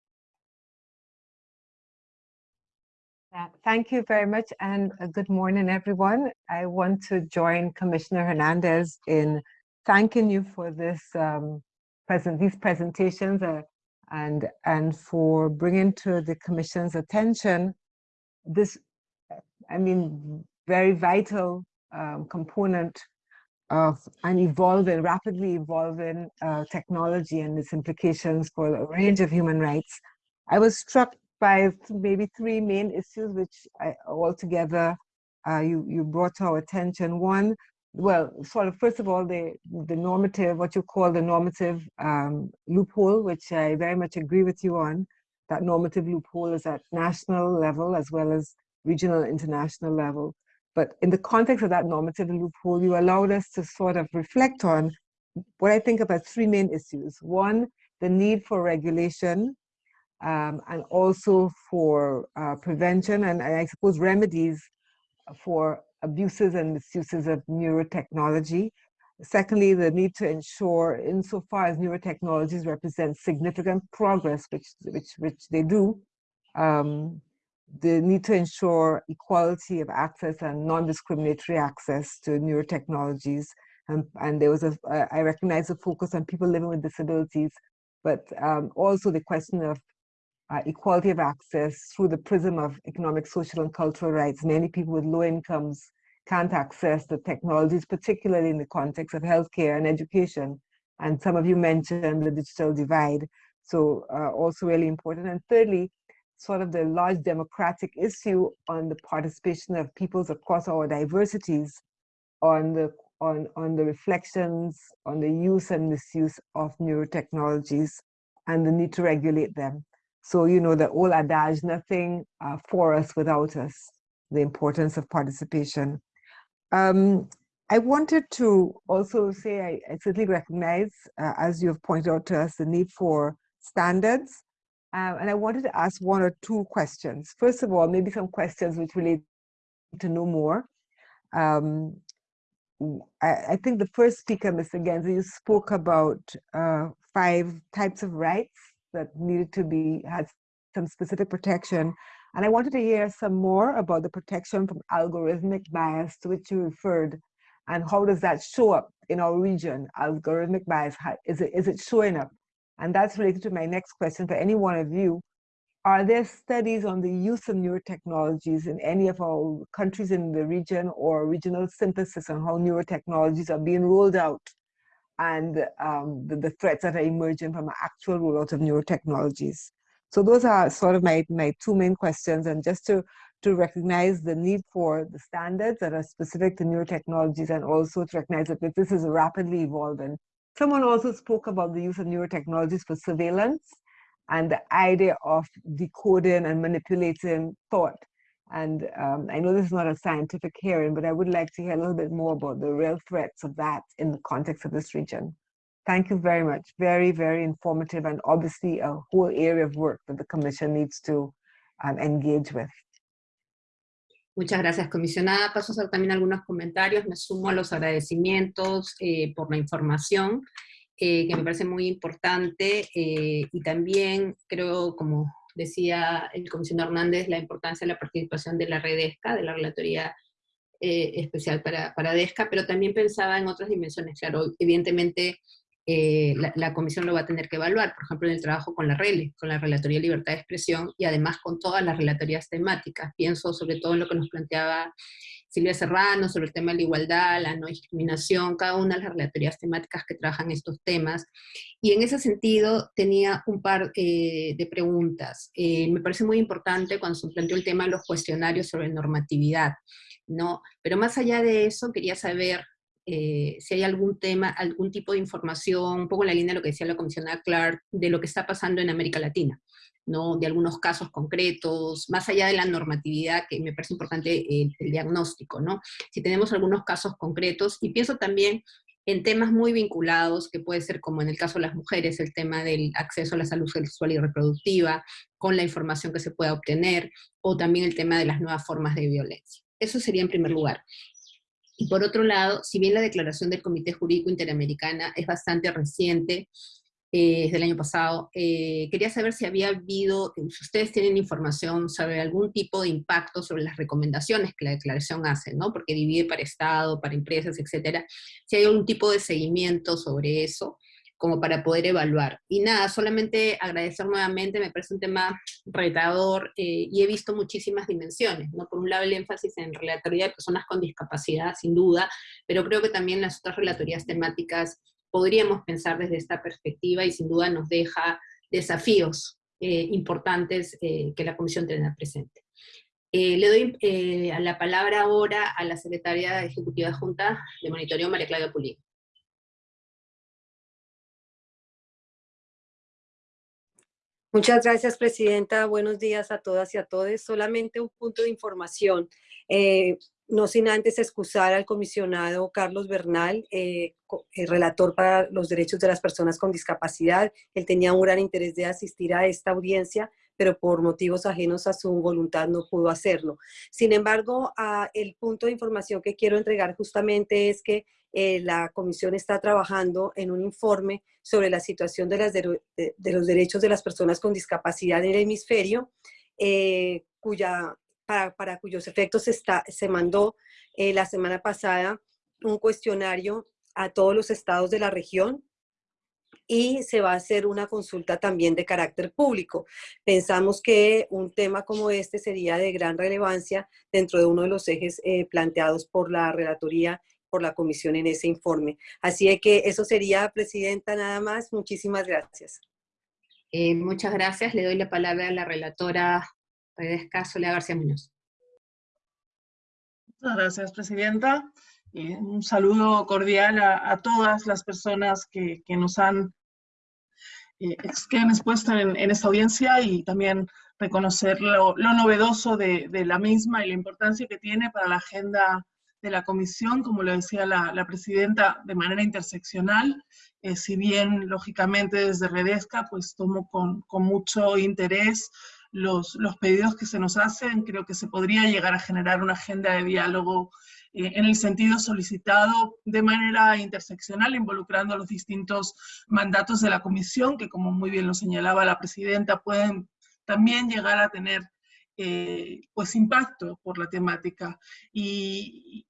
Uh, thank you very much and uh, good morning, everyone. I want to join Commissioner Hernandez in thanking you for this um, present these presentations uh, and and for bringing to the Commission's attention this, I mean, very vital um, component of an evolving, rapidly evolving uh, technology and its implications for a range of human rights. I was struck by maybe three main issues which I, altogether uh, you, you brought to our attention. One, well, sort of first of all, the, the normative, what you call the normative um, loophole, which I very much agree with you on. That normative loophole is at national level as well as regional international level. But in the context of that normative loophole, you allowed us to sort of reflect on what I think about three main issues. One, the need for regulation um, and also for uh, prevention and, and, I suppose remedies for abuses and misuses of neurotechnology. Secondly, the need to ensure insofar as neurotechnologies represent significant progress, which, which, which they do, um, the need to ensure equality of access and non-discriminatory access to neurotechnologies. And, and there was a, I recognize the focus on people living with disabilities, but um, also the question of uh, equality of access through the prism of economic, social, and cultural rights. Many people with low incomes can't access the technologies, particularly in the context of healthcare and education. And some of you mentioned the digital divide. So uh, also really important. And thirdly, sort of the large democratic issue on the participation of peoples across our diversities on the on, on the reflections on the use and misuse of neurotechnologies and the need to regulate them. So, you know, the old adage, nothing uh, for us without us, the importance of participation. Um, I wanted to also say I, I certainly recognize, uh, as you have pointed out to us, the need for standards um, and I wanted to ask one or two questions. First of all, maybe some questions which relate to know more. Um, I, I, think the first speaker, Mr. Genza, you spoke about uh, five types of rights that needed to be, had some specific protection. And I wanted to hear some more about the protection from algorithmic bias to which you referred and how does that show up in our region, algorithmic bias, is it, is it showing up? And that's related to my next question for any one of you. Are there studies on the use of neurotechnologies in any of our countries in the region or regional synthesis on how neurotechnologies are being rolled out and um, the, the, threats that are emerging from actual rollout of neurotechnologies? So those are sort of my, my two main questions. And just to, to recognize the need for the standards that are specific to neurotechnologies and also to recognize that this is rapidly evolving Someone also spoke about the use of neurotechnologies for surveillance and the idea of decoding and manipulating thought. And um, I know this is not a scientific hearing, but I would like to hear a little bit more about the real threats of that in the context of this region. Thank you very much. Very, very informative and obviously a whole area of work that the Commission needs to um, engage with. Muchas gracias, comisionada. Paso a hacer también algunos comentarios. Me sumo a los agradecimientos eh, por la información, eh, que me parece muy importante, eh, y también creo, como decía el comisionado Hernández, la importancia de la participación de la red ESCA, de la Relatoría Especial para, para DESCA, pero también pensaba en otras dimensiones. Claro, evidentemente eh, la, comisión lo va a tener que evaluar, por ejemplo, en el trabajo con la RELE, con la Relatoría de Libertad de Expresión, y además con todas las relatorías temáticas. Pienso sobre todo en lo que nos planteaba Silvia Serrano, sobre el tema de la igualdad, la no discriminación, cada una de las relatorías temáticas que trabajan estos temas. Y en ese sentido tenía un par eh, de preguntas. Eh, me parece muy importante cuando se planteó el tema de los cuestionarios sobre normatividad, ¿no? Pero más allá de eso, quería saber eh, si hay algún tema, algún tipo de información, un poco en la línea de lo que decía la comisionada Clark, de lo que está pasando en América Latina, ¿no? de algunos casos concretos, más allá de la normatividad, que me parece importante el, el diagnóstico, ¿no? si tenemos algunos casos concretos, y pienso también en temas muy vinculados, que puede ser como en el caso de las mujeres, el tema del acceso a la salud sexual y reproductiva, con la información que se pueda obtener, o también el tema de las nuevas formas de violencia. Eso sería en primer lugar. Y por otro lado, si bien la declaración del Comité Jurídico Interamericana es bastante reciente, eh, es del año pasado, eh, quería saber si había habido, si ustedes tienen información sobre algún tipo de impacto sobre las recomendaciones que la declaración hace, ¿no? Porque divide para Estado, para empresas, etcétera. Si hay algún tipo de seguimiento sobre eso, como para poder evaluar. Y nada, solamente agradecer nuevamente, me parece un tema retador eh, y he visto muchísimas dimensiones, ¿no? Por un lado el énfasis en relatoría de personas con discapacidad, sin duda, pero creo que también las otras relatorías temáticas podríamos pensar desde esta perspectiva y sin duda nos deja desafíos eh, importantes eh, que la Comisión tenga presente. le doy la palabra ahora a la Secretaria Ejecutiva Junta de Monitoreo, María Claudia Pulín. Muchas gracias, Presidenta. Buenos días a todas y a todos. Solamente un punto de información. Eh, no sin antes excusar al comisionado Carlos Bernal, eh, el relator para los derechos de las personas con discapacidad. Él tenía un gran interés de asistir a esta audiencia, pero por motivos ajenos a su voluntad no pudo hacerlo. Sin embargo, el punto de información que quiero entregar justamente es que eh, la comisión está trabajando en un informe sobre la situación de, los derechos de las personas con discapacidad en el hemisferio, eh, cuya para, cuyos efectos está, se mandó eh, la semana pasada un cuestionario a todos los estados de la región y se va a hacer una consulta también de carácter público. Pensamos que un tema como este sería de gran relevancia dentro de uno de los ejes eh, planteados por la relatoría, por la comisión en ese informe. Así que eso sería, Presidenta, nada más. Muchísimas gracias. Eh, muchas gracias. Le doy la palabra a la relatora Redesca Soledad García Muñoz. Muchas gracias, Presidenta. un saludo cordial a, todas las personas que, nos han, eh, que han expuesto en, esta audiencia y también reconocer lo, novedoso de, la misma y la importancia que tiene para la agenda de la comisión, como lo decía la, presidenta, de manera interseccional, eh, si bien lógicamente desde Redesca pues tomo con, con mucho interés los, pedidos que se nos hacen, creo que se podría llegar a generar una agenda de diálogo eh, en el sentido solicitado de manera interseccional, involucrando los distintos mandatos de la comisión, que como muy bien lo señalaba la presidenta, pueden también llegar a tener eh, pues impacto por la temática. Y,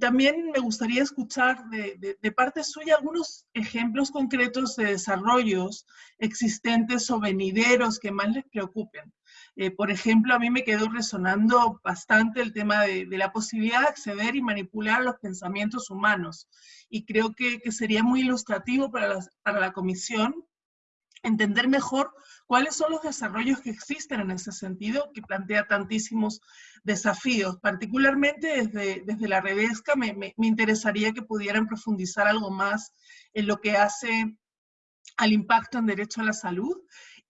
también me gustaría escuchar de, de, parte suya algunos ejemplos concretos de desarrollos existentes o venideros que más les preocupen. Eh, por ejemplo, a mí me quedó resonando bastante el tema de, la posibilidad de acceder y manipular los pensamientos humanos. Y creo que, sería muy ilustrativo para, para la comisión entender mejor cuáles son los desarrollos que existen en ese sentido, que plantea tantísimos desafíos. Particularmente desde, desde la Redesca me, me, me, interesaría que pudieran profundizar algo más en lo que hace al impacto en derecho a la salud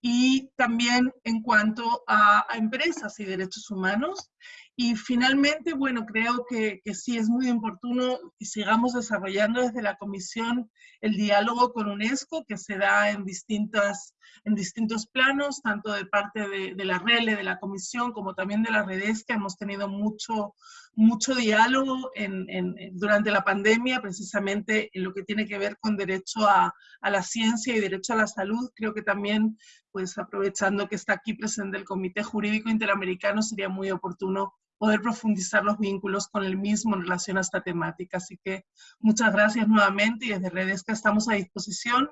y también en cuanto a, empresas y derechos humanos. Y finalmente, bueno, creo que, que, sí es muy oportuno que sigamos desarrollando desde la Comisión el diálogo con UNESCO, que se da en, distintas, en distintos planos, tanto de parte de, de la RELE, de la Comisión, como también de la redes, que hemos tenido mucho, mucho diálogo en, durante la pandemia, precisamente en lo que tiene que ver con derecho a, a la ciencia y derecho a la salud. Creo que también pues aprovechando que está aquí presente el Comité Jurídico Interamericano, sería muy oportuno poder profundizar los vínculos con el mismo en relación a esta temática. Así que muchas gracias nuevamente y desde Redesca estamos a disposición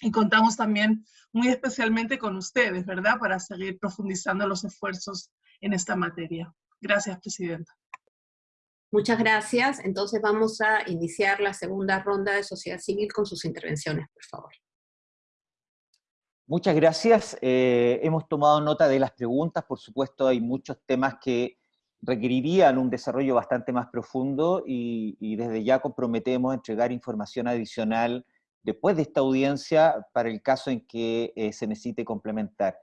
y contamos también muy especialmente con ustedes, ¿verdad?, para seguir profundizando los esfuerzos en esta materia. Gracias, Presidenta. Muchas gracias. Entonces vamos a iniciar la segunda ronda de sociedad civil con sus intervenciones, por favor. Muchas gracias. Eh, hemos tomado nota de las preguntas. Por supuesto, hay muchos temas que requerirían un desarrollo bastante más profundo y, desde ya comprometemos a entregar información adicional después de esta audiencia para el caso en que eh, se necesite complementar.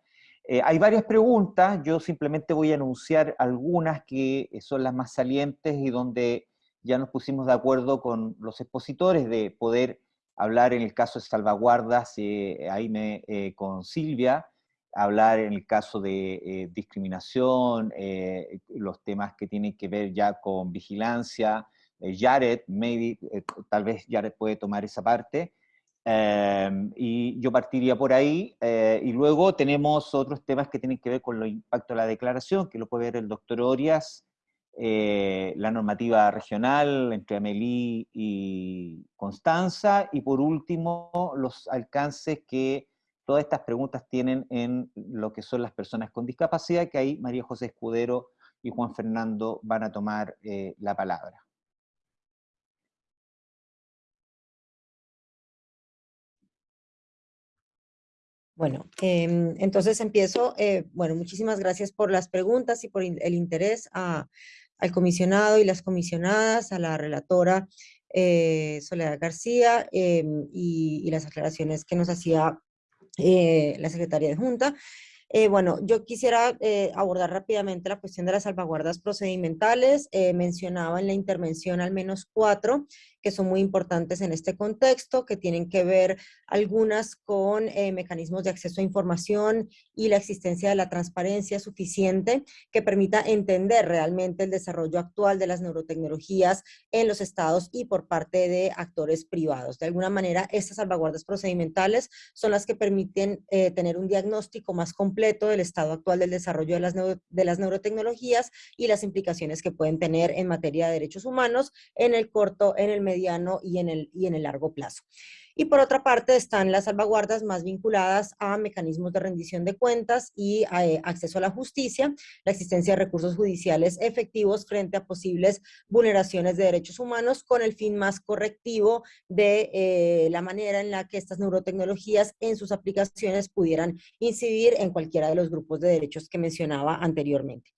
Eh, hay varias preguntas, yo simplemente voy a anunciar algunas que son las más salientes y donde ya nos pusimos de acuerdo con los expositores de poder hablar en el caso de salvaguardas, eh, ahí me, eh, con Silvia, hablar en el caso de eh, discriminación, los temas que tienen que ver ya con vigilancia, Jared, maybe, tal vez Jared puede tomar esa parte, em, y yo partiría por ahí, y luego tenemos otros temas que tienen que ver con el impacto de la declaración, que lo puede ver el doctor Orias, eh, la normativa regional entre Amelie y Constanza, y por último, los alcances que todas estas preguntas tienen en lo que son las personas con discapacidad, que ahí María José Escudero y Juan Fernando van a tomar eh, la palabra. Bueno, em, entonces empiezo. Eh, bueno, muchísimas gracias por las preguntas y por el interés a, al comisionado y las comisionadas, a la relatora eh, Soledad García em, y, las aclaraciones que nos hacía eh, la Secretaría de Junta. Eh, bueno, yo quisiera eh, abordar rápidamente la cuestión de las salvaguardas procedimentales. Eh, mencionaba en la intervención al menos cuatro que son muy importantes en este contexto, que tienen que ver algunas con eh, mecanismos de acceso a información y la existencia de la transparencia suficiente que permita entender realmente el desarrollo actual de las neurotecnologías en los estados y por parte de actores privados. De alguna manera, estas salvaguardas procedimentales son las que permiten eh, tener un diagnóstico más completo del estado actual del desarrollo de las, de las neurotecnologías y las implicaciones que pueden tener en materia de derechos humanos en el corto, en el mediano y en el, y en el largo plazo. Y por otra parte están las salvaguardas más vinculadas a mecanismos de rendición de cuentas y a, eh, acceso a la justicia, la existencia de recursos judiciales efectivos frente a posibles vulneraciones de derechos humanos con el fin más correctivo de eh, la manera en la que estas neurotecnologías en sus aplicaciones pudieran incidir en cualquiera de los grupos de derechos que mencionaba anteriormente.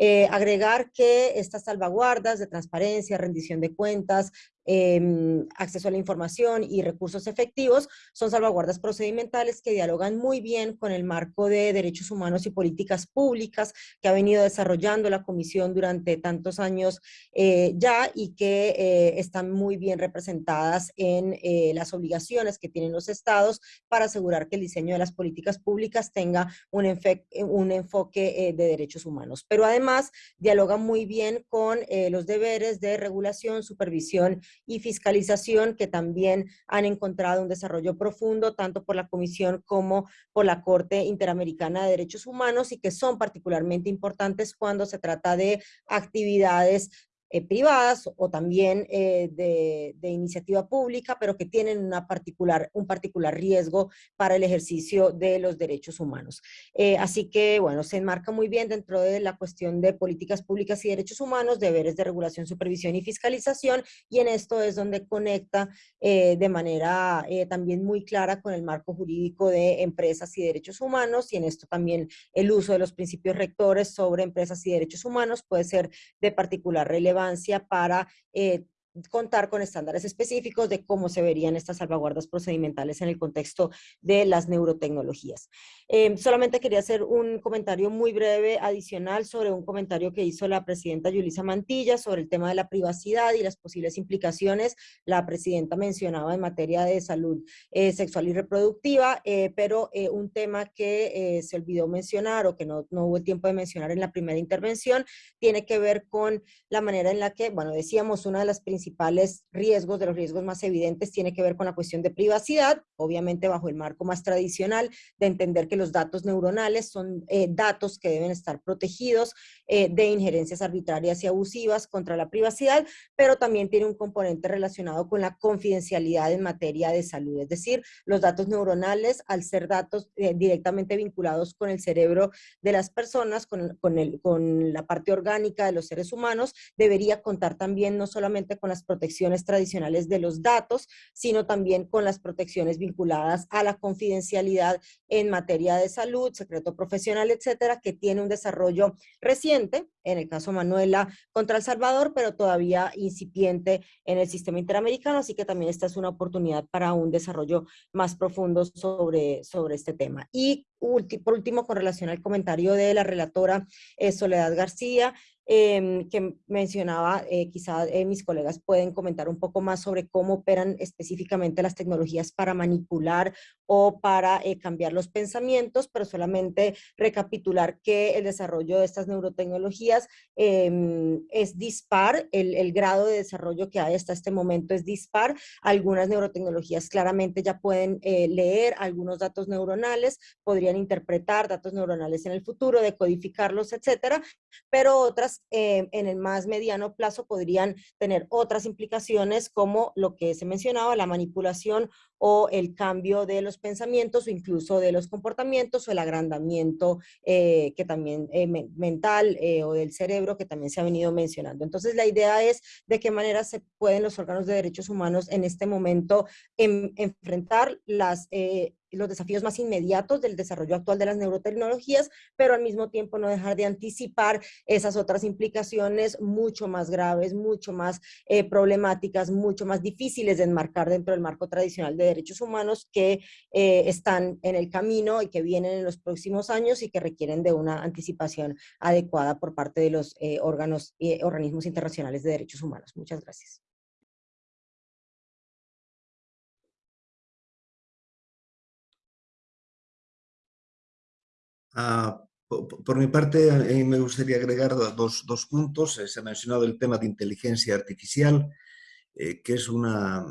Eh, agregar que estas salvaguardas de transparencia, rendición de cuentas, em, acceso a la información y recursos efectivos son salvaguardas procedimentales que dialogan muy bien con el marco de derechos humanos y políticas públicas que ha venido desarrollando la Comisión durante tantos años eh, ya y que eh, están muy bien representadas en las obligaciones que tienen los estados para asegurar que el diseño de las políticas públicas tenga un, un enfoque de derechos humanos. Pero además dialoga muy bien con eh, los deberes de regulación, supervisión y fiscalización que también han encontrado un desarrollo profundo tanto por la Comisión como por la Corte Interamericana de Derechos Humanos y que son particularmente importantes cuando se trata de actividades eh, privadas o también eh, de, iniciativa pública, pero que tienen una particular, un particular riesgo para el ejercicio de los derechos humanos. Eh, así que, bueno, se enmarca muy bien dentro de la cuestión de políticas públicas y derechos humanos, deberes de regulación, supervisión y fiscalización, y en esto es donde conecta de manera también muy clara con el marco jurídico de empresas y derechos humanos, y en esto también el uso de los principios rectores sobre empresas y derechos humanos puede ser de particular relevancia para eh, contar con estándares específicos de cómo se verían estas salvaguardas procedimentales en el contexto de las neurotecnologías. Em, solamente quería hacer un comentario muy breve adicional sobre un comentario que hizo la presidenta Yulisa Mantilla sobre el tema de la privacidad y las posibles implicaciones. La presidenta mencionaba en materia de salud eh, sexual y reproductiva, eh, pero eh, un tema que se olvidó mencionar o que no, no hubo tiempo de mencionar en la primera intervención tiene que ver con la manera en la que, bueno, decíamos, una de las principales principales riesgos, de los riesgos más evidentes, tiene que ver con la cuestión de privacidad, obviamente bajo el marco más tradicional de entender que los datos neuronales son eh, datos que deben estar protegidos eh, de injerencias arbitrarias y abusivas contra la privacidad, pero también tiene un componente relacionado con la confidencialidad en materia de salud, es decir, los datos neuronales, al ser datos eh, directamente vinculados con el cerebro de las personas, con, con, el, con la parte orgánica de los seres humanos, debería contar también no solamente con las protecciones tradicionales de los datos, sino también con las protecciones vinculadas a la confidencialidad en materia de salud, secreto profesional, etcétera, que tiene un desarrollo reciente, en el caso Manuela contra El Salvador, pero todavía incipiente en el sistema interamericano, así que también esta es una oportunidad para un desarrollo más profundo sobre, sobre este tema. Y por último, con relación al comentario de la relatora eh, Soledad García, Em, que mencionaba, eh, quizá eh, mis colegas pueden comentar un poco más sobre cómo operan específicamente las tecnologías para manipular o para eh, cambiar los pensamientos, pero solamente recapitular que el desarrollo de estas neurotecnologías em, es dispar, el, el, grado de desarrollo que hay hasta este momento es dispar. Algunas neurotecnologías claramente ya pueden leer algunos datos neuronales, podrían interpretar datos neuronales en el futuro, decodificarlos, etcétera, pero otras eh, en el más mediano plazo podrían tener otras implicaciones como lo que se mencionaba, la manipulación o el cambio de los pensamientos o incluso de los comportamientos o el agrandamiento eh, que también eh, mental o del cerebro que también se ha venido mencionando. Entonces la idea es de qué manera se pueden los órganos de derechos humanos en este momento enfrentar las los desafíos más inmediatos del desarrollo actual de las neurotecnologías, pero al mismo tiempo no dejar de anticipar esas otras implicaciones mucho más graves, mucho más eh, problemáticas, mucho más difíciles de enmarcar dentro del marco tradicional de derechos humanos que eh, están en el camino y que vienen en los próximos años y que requieren de una anticipación adecuada por parte de los eh, órganos y organismos internacionales de derechos humanos. Muchas gracias. Ah, por, mi parte, me gustaría agregar dos, puntos. Se ha mencionado el tema de inteligencia artificial, eh, que es una,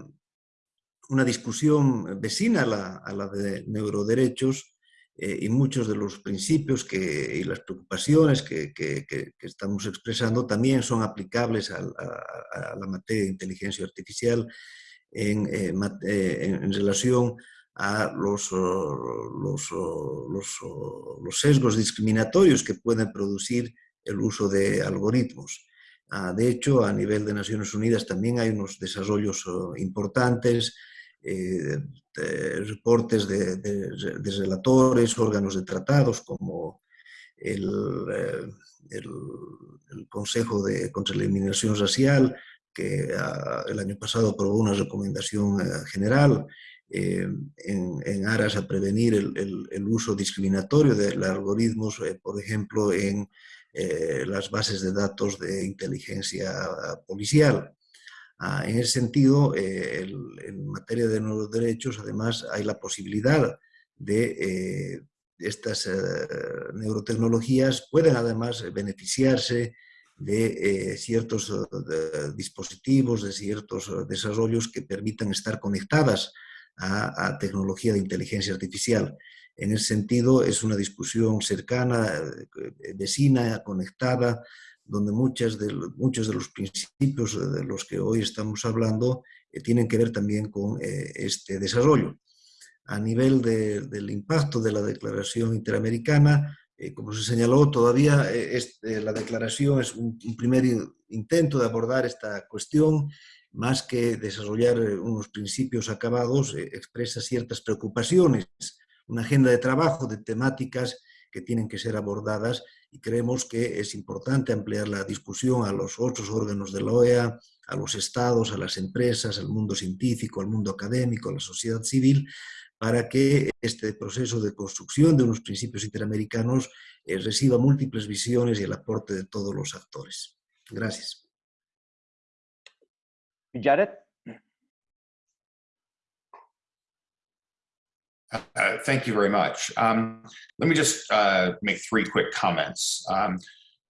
una discusión vecina a la, de neuroderechos eh, y muchos de los principios y las preocupaciones que, estamos expresando también son aplicables a, la materia de inteligencia artificial en, eh, en, en relación a los, los, los, los, sesgos discriminatorios que pueden producir el uso de algoritmos. Ah, de hecho, a nivel de Naciones Unidas también hay unos desarrollos importantes, eh, reportes de, de, de, relatores, órganos de tratados como el, eh, el, el Consejo de, contra la Eliminación Racial, que uh, el año pasado aprobó una recomendación uh, general, eh, en, en, aras a prevenir el, el, el uso discriminatorio de algoritmos, eh, por ejemplo, en eh, las bases de datos de inteligencia policial. Ah, en ese sentido, eh, el, en materia de nuevos derechos, además, hay la posibilidad de eh, estas neurotecnologías pueden además beneficiarse de ciertos de dispositivos, de ciertos desarrollos que permitan estar conectadas a, a, tecnología de inteligencia artificial. En ese sentido, es una discusión cercana, eh, vecina, conectada, donde muchas de, muchos de los principios de los que hoy estamos hablando eh, tienen que ver también con eh, este desarrollo. A nivel de, del impacto de la Declaración Interamericana, eh, como se señaló, todavía eh, es, la declaración es un, un primer intento de abordar esta cuestión más que desarrollar eh, unos principios acabados, eh, expresa ciertas preocupaciones, una agenda de trabajo de temáticas que tienen que ser abordadas y creemos que es importante ampliar la discusión a los otros órganos de la OEA, a los estados, a las empresas, al mundo científico, al mundo académico, a la sociedad civil, para que este proceso de construcción de unos principios interamericanos eh, reciba múltiples visiones y el aporte de todos los actores. Gracias. Jared? Uh, thank you very much. Um, let me just uh, make three quick comments um,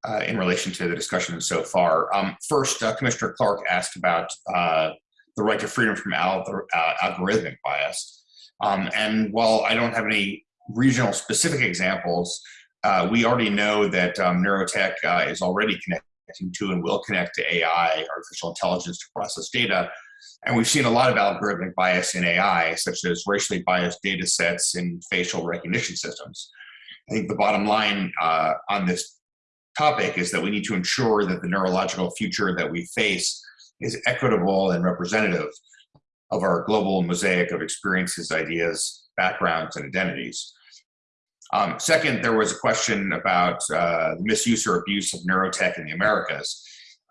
uh, in relation to the discussion so far. Um, first, uh, Commissioner Clark asked about uh, the right to freedom from al uh, algorithmic bias. Um, and while I don't have any regional specific examples, we already know that um, neurotech is already connected connecting to and will connect to AI, artificial intelligence to process data. And we've seen a lot of algorithmic bias in AI, such as racially biased data sets in facial recognition systems. I think the bottom line uh, on this topic is that we need to ensure that the neurological future that we face is equitable and representative of our global mosaic of experiences, ideas, backgrounds, and identities. Um, second, there was a question about uh, misuse or abuse of neurotech in the Americas.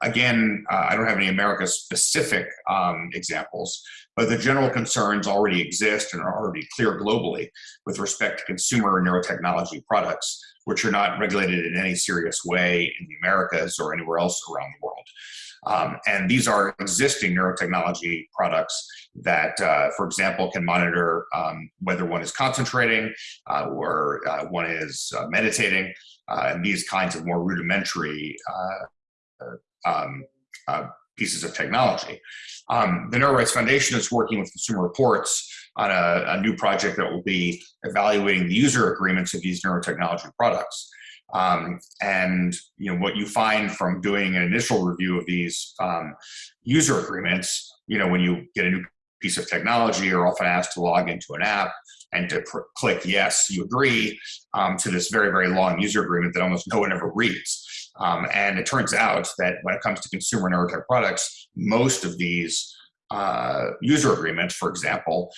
Again, uh, I don't have any America-specific um, examples, but the general concerns already exist and are already clear globally with respect to consumer neurotechnology products, which are not regulated in any serious way in the Americas or anywhere else around the world. Um, and these are existing neurotechnology products that, uh, for example, can monitor um, whether one is concentrating uh, or uh, one is uh, meditating, uh, and these kinds of more rudimentary um, pieces of technology. Um, the Neurorights Foundation is working with Consumer Reports on a, a new project that will be evaluating the user agreements of these neurotechnology products. Um, and you know what you find from doing an initial review of these um, user agreements, you know when you get a new piece of technology, you're often asked to log into an app and to click yes, you agree um, to this very very long user agreement that almost no one ever reads. Um, and it turns out that when it comes to consumer neurotech products, most of these uh, user agreements, for example,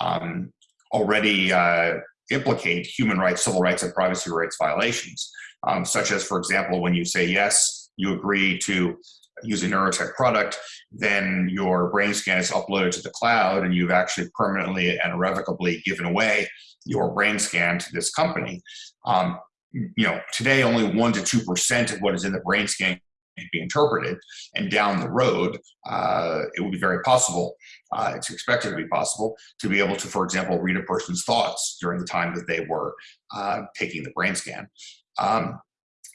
um, already uh, implicate human rights, civil rights, and privacy rights violations, um, such as, for example, when you say yes, you agree to use a neurotech product, then your brain scan is uploaded to the cloud and you've actually permanently and irrevocably given away your brain scan to this company. Um, you know, today only one to 2% of what is in the brain scan can be interpreted and down the road, uh, it would be very possible, uh, it's expected to be possible, to be able to, for example, read a person's thoughts during the time that they were uh, taking the brain scan. Um,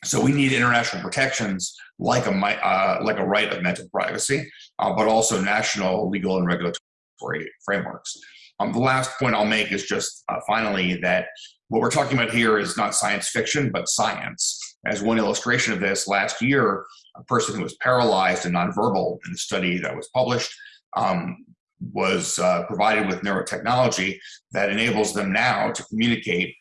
so we need international protections like a, uh, like a right of mental privacy, uh, but also national legal and regulatory frameworks. Um, the last point I'll make is just uh, finally that what we're talking about here is not science fiction, but science. As one illustration of this, last year, a person who was paralyzed and nonverbal in the study that was published um, was uh, provided with neurotechnology that enables them now to communicate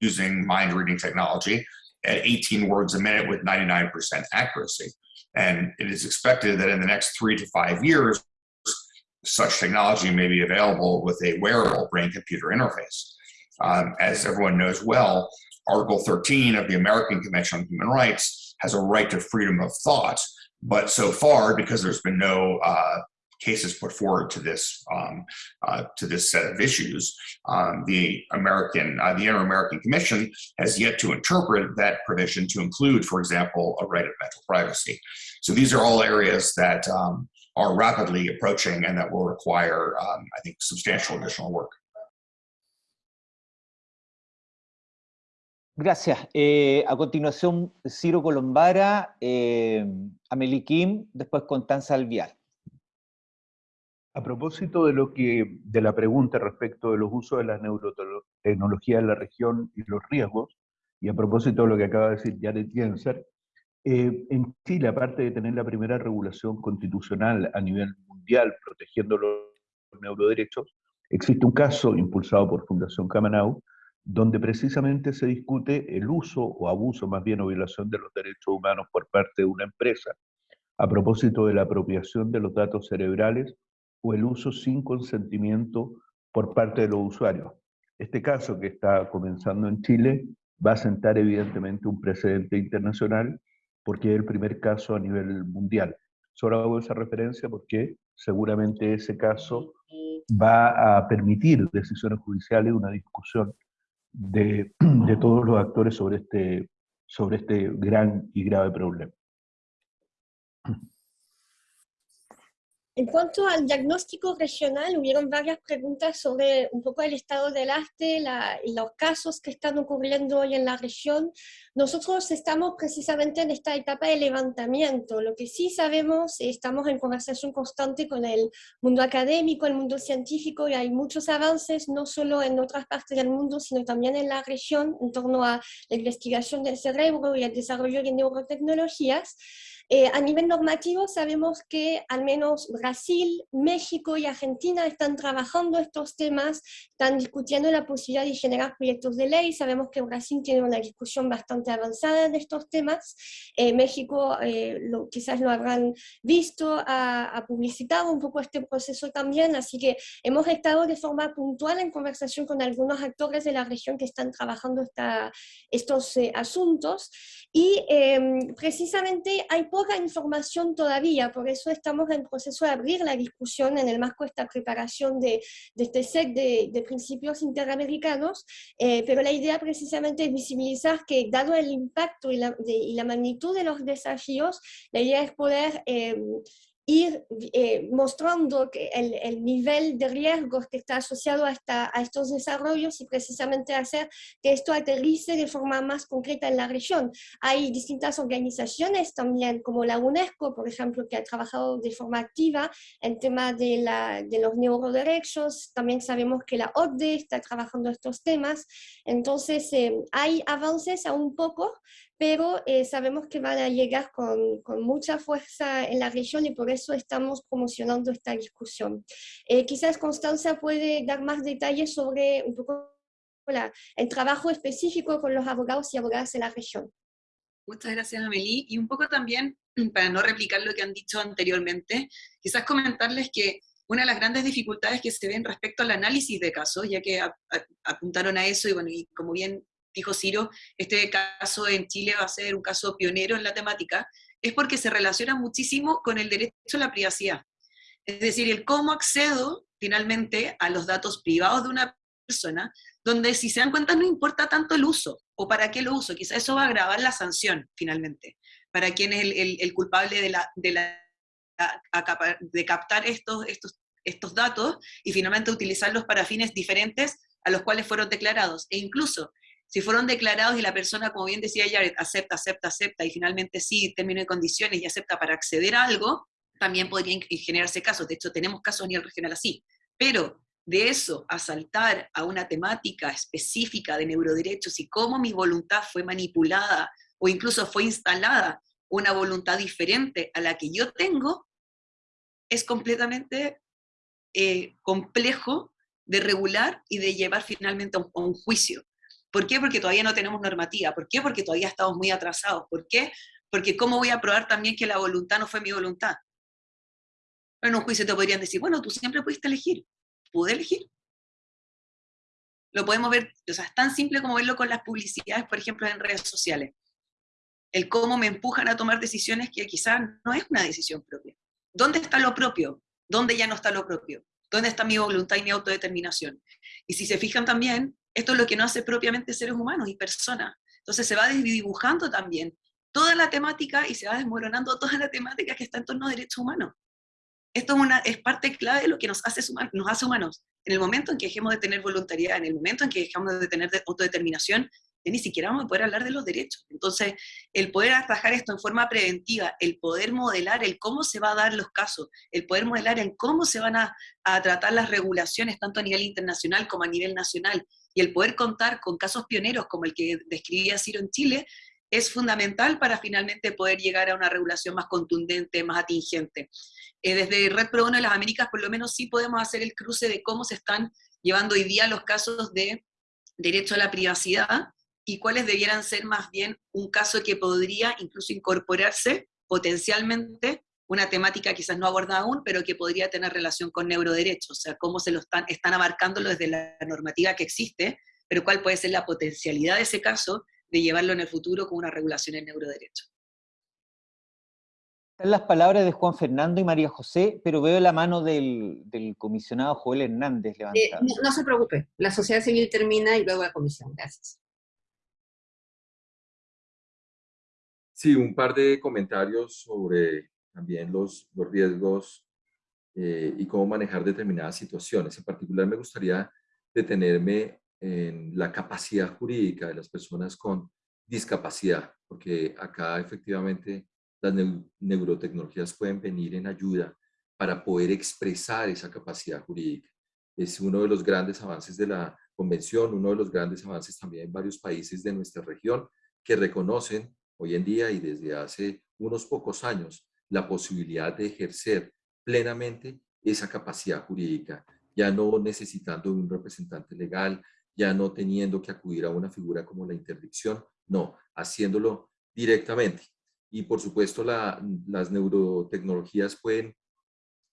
using mind reading technology at 18 words a minute with 99% accuracy. And it is expected that in the next three to five years, such technology may be available with a wearable brain-computer interface. Um, as everyone knows well, Article 13 of the American Convention on Human Rights has a right to freedom of thought, but so far, because there's been no uh, cases put forward to this um, uh, to this set of issues. Um, the American, uh, the Inter-American Commission has yet to interpret that provision to include, for example, a right of mental privacy. So these are all areas that um, are rapidly approaching and that will require, um, I think, substantial additional work. Gracias. Eh, a continuación, Ciro Colombara, eh, Amelie Kim, después Constanza Alvial. A propósito de, lo que, de la pregunta respecto de los usos de la neurotecnología en la región y los riesgos, y a propósito de lo que acaba de decir Jared Jenser, eh, en Chile, aparte de tener la primera regulación constitucional a nivel mundial protegiendo los neuroderechos, existe un caso impulsado por Fundación Camanau, donde precisamente se discute el uso o abuso más bien o violación de los derechos humanos por parte de una empresa, a propósito de la apropiación de los datos cerebrales o el uso sin consentimiento por parte de los usuarios. Este caso que está comenzando en Chile va a sentar evidentemente un precedente internacional porque es el primer caso a nivel mundial. Solo hago esa referencia porque seguramente ese caso va a permitir decisiones judiciales, una discusión de, *clears throat* de todos los actores sobre este, sobre este gran y grave problema. *clears throat* En cuanto al diagnóstico regional, hubieron varias preguntas sobre un poco el estado del arte y los casos que están ocurriendo hoy en la región. Nosotros estamos precisamente en esta etapa de levantamiento. Lo que sí sabemos, estamos en conversación constante con el mundo académico, el mundo científico, y hay muchos avances, no solo en otras partes del mundo, sino también en la región, en torno a la investigación del cerebro y el desarrollo de neurotecnologías. Eh, a nivel normativo sabemos que al menos Brasil, México y Argentina están trabajando estos temas, están discutiendo la posibilidad de generar proyectos de ley. Sabemos que Brasil tiene una discusión bastante avanzada de estos temas. Eh, México eh, lo, quizás lo habrán visto, ha, ha, publicitado un poco este proceso también, así que hemos estado de forma puntual en conversación con algunos actores de la región que están trabajando esta, estos asuntos y em, precisamente hay poca información todavía, por eso estamos en proceso de abrir la discusión en el marco de esta preparación de, de este set de, de principios interamericanos, eh, pero la idea precisamente es visibilizar que dado el impacto y la, de, y la magnitud de los desafíos, la idea es poder eh, ir eh, mostrando que el, el, nivel de riesgos que está asociado a, esta, a, estos desarrollos y precisamente hacer que esto aterrice de forma más concreta en la región. Hay distintas organizaciones también, como la UNESCO, por ejemplo, que ha trabajado de forma activa en tema de, la, de los neuroderechos. También sabemos que la OCDE está trabajando estos temas. Entonces, eh, hay avances aún poco, pero eh, sabemos que van a llegar con, con, mucha fuerza en la región y por eso estamos promocionando esta discusión. Eh, quizás Constanza puede dar más detalles sobre un poco la, el trabajo específico con los abogados y abogadas en la región. Muchas gracias, Amelie. Y un poco también, *clears throat* para no replicar lo que han dicho anteriormente, quizás comentarles que una de las grandes dificultades que se ven respecto al análisis de casos, ya que apuntaron a eso, y bueno, y como bien dijo Ciro, este caso en Chile va a ser un caso pionero en la temática, es porque se relaciona muchísimo con el derecho a la privacidad. Es decir, el cómo accedo finalmente a los datos privados de una persona, donde si se dan cuenta no importa tanto el uso o para qué lo uso, quizá eso va a agravar la sanción finalmente, para quien es el, culpable de, la, de, la, de captar estos, estos, estos datos y finalmente utilizarlos para fines diferentes a los cuales fueron declarados. E incluso si fueron declarados y la persona, como bien decía Jared, acepta, acepta, acepta, y finalmente sí, término de condiciones y acepta para acceder a algo, también podrían generarse casos. De hecho, tenemos casos a nivel regional así. Pero de eso a saltar a una temática específica de neuroderechos y cómo mi voluntad fue manipulada o incluso fue instalada una voluntad diferente a la que yo tengo, es completamente eh, complejo de regular y de llevar finalmente a un, juicio. ¿Por qué? Porque todavía no tenemos normativa. ¿Por qué? Porque todavía estamos muy atrasados. ¿Por qué? Porque ¿cómo voy a probar también que la voluntad no fue mi voluntad? En un juicio te podrían decir, bueno, tú siempre pudiste elegir. ¿Pude elegir? Lo podemos ver, o sea, es tan simple como verlo con las publicidades, por ejemplo, en redes sociales. El cómo me empujan a tomar decisiones que quizás no es una decisión propia. ¿Dónde está lo propio? ¿Dónde ya no está lo propio? ¿Dónde está mi voluntad y mi autodeterminación? Y si se fijan también, esto es lo que no hace propiamente seres humanos y personas. Entonces se va desdibujando también toda la temática y se va desmoronando toda la temática que está en torno a derechos humanos. Esto es, una, es parte clave de lo que nos hace, nos hace humanos. En el momento en que dejemos de tener voluntariedad, en el momento en que dejamos de tener autodeterminación, ni siquiera vamos a poder hablar de los derechos. Entonces, el poder atajar esto en forma preventiva, el poder modelar el cómo se va a dar los casos, el poder modelar en cómo se van a, tratar las regulaciones, tanto a nivel internacional como a nivel nacional, y el poder contar con casos pioneros como el que describía Ciro en Chile, es fundamental para finalmente poder llegar a una regulación más contundente, más atingente. Eh, desde Red Pro Bono de las Américas, por lo menos sí podemos hacer el cruce de cómo se están llevando hoy día los casos de derecho a la privacidad y cuáles debieran ser más bien un caso que podría incluso incorporarse potencialmente una temática quizás no abordada aún, pero que podría tener relación con neuroderechos, o sea, cómo se lo están, están abarcándolo desde la normativa que existe, pero cuál puede ser la potencialidad de ese caso de llevarlo en el futuro con una regulación en neuroderecho. Están las palabras de Juan Fernando y María José, pero veo la mano del, comisionado Joel Hernández eh, levantada. no, se preocupe, la sociedad civil termina y luego la comisión. Gracias. Sí, un par de comentarios sobre también los, los riesgos eh, y cómo manejar determinadas situaciones. En particular me gustaría detenerme en la capacidad jurídica de las personas con discapacidad, porque acá efectivamente las neurotecnologías pueden venir en ayuda para poder expresar esa capacidad jurídica. Es uno de los grandes avances de la convención, uno de los grandes avances también en varios países de nuestra región que reconocen hoy en día y desde hace unos pocos años la posibilidad de ejercer plenamente esa capacidad jurídica, ya no necesitando un representante legal, ya no teniendo que acudir a una figura como la interdicción, no, haciéndolo directamente. Y por supuesto las neurotecnologías pueden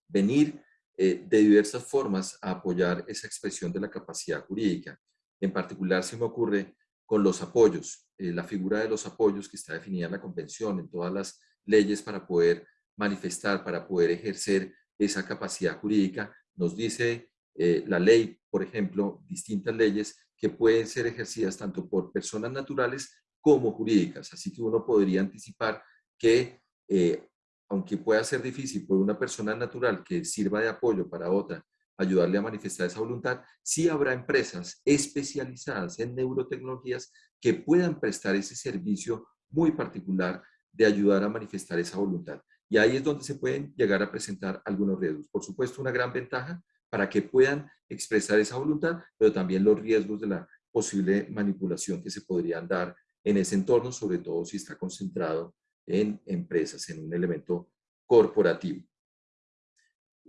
venir eh, de diversas formas a apoyar esa expresión de la capacidad jurídica. En particular se me ocurre con los apoyos, eh, la figura de los apoyos que está definida en la convención, en todas las leyes para poder manifestar, para poder ejercer esa capacidad jurídica, nos dice eh, la ley, por ejemplo, distintas leyes que pueden ser ejercidas tanto por personas naturales como jurídicas. Así que uno podría anticipar que, eh, aunque pueda ser difícil por una persona natural que sirva de apoyo para otra, ayudarle a manifestar esa voluntad, sí habrá empresas especializadas en neurotecnologías que puedan prestar ese servicio muy particular de ayudar a manifestar esa voluntad. Y ahí es donde se pueden llegar a presentar algunos riesgos. Por supuesto, una gran ventaja para que puedan expresar esa voluntad, pero también los riesgos de la posible manipulación que se podrían dar en ese entorno, sobre todo si está concentrado en empresas, en un elemento corporativo.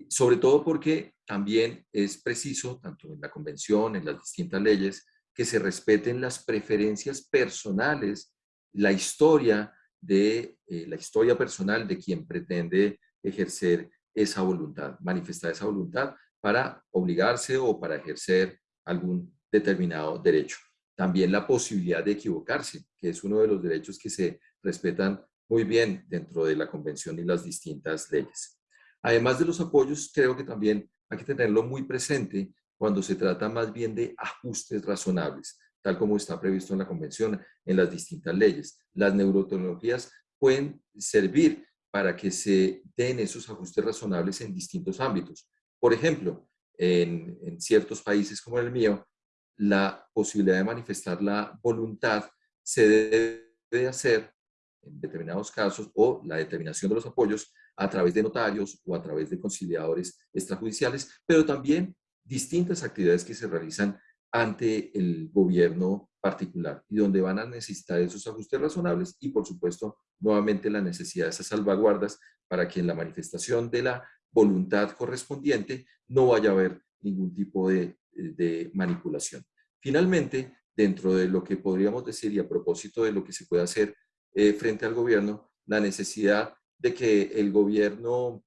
Sobre todo porque también es preciso, tanto en la convención, en las distintas leyes, que se respeten las preferencias personales, la historia de eh, la historia personal de quien pretende ejercer esa voluntad, manifestar esa voluntad para obligarse o para ejercer algún determinado derecho. También la posibilidad de equivocarse, que es uno de los derechos que se respetan muy bien dentro de la convención y las distintas leyes. Además de los apoyos, creo que también hay que tenerlo muy presente cuando se trata más bien de ajustes razonables, tal como está previsto en la convención, en las distintas leyes. Las neurotecnologías pueden servir para que se den esos ajustes razonables en distintos ámbitos. Por ejemplo, en, en ciertos países como el mío, la posibilidad de manifestar la voluntad se debe hacer en determinados casos o la determinación de los apoyos a través de notarios o a través de conciliadores extrajudiciales, pero también distintas actividades que se realizan ante el gobierno particular y donde van a necesitar esos ajustes razonables y por supuesto nuevamente la necesidad de esas salvaguardas para que en la manifestación de la voluntad correspondiente no vaya a haber ningún tipo de, de manipulación. Finalmente, dentro de lo que podríamos decir y a propósito de lo que se puede hacer eh, frente al gobierno, la necesidad de que el gobierno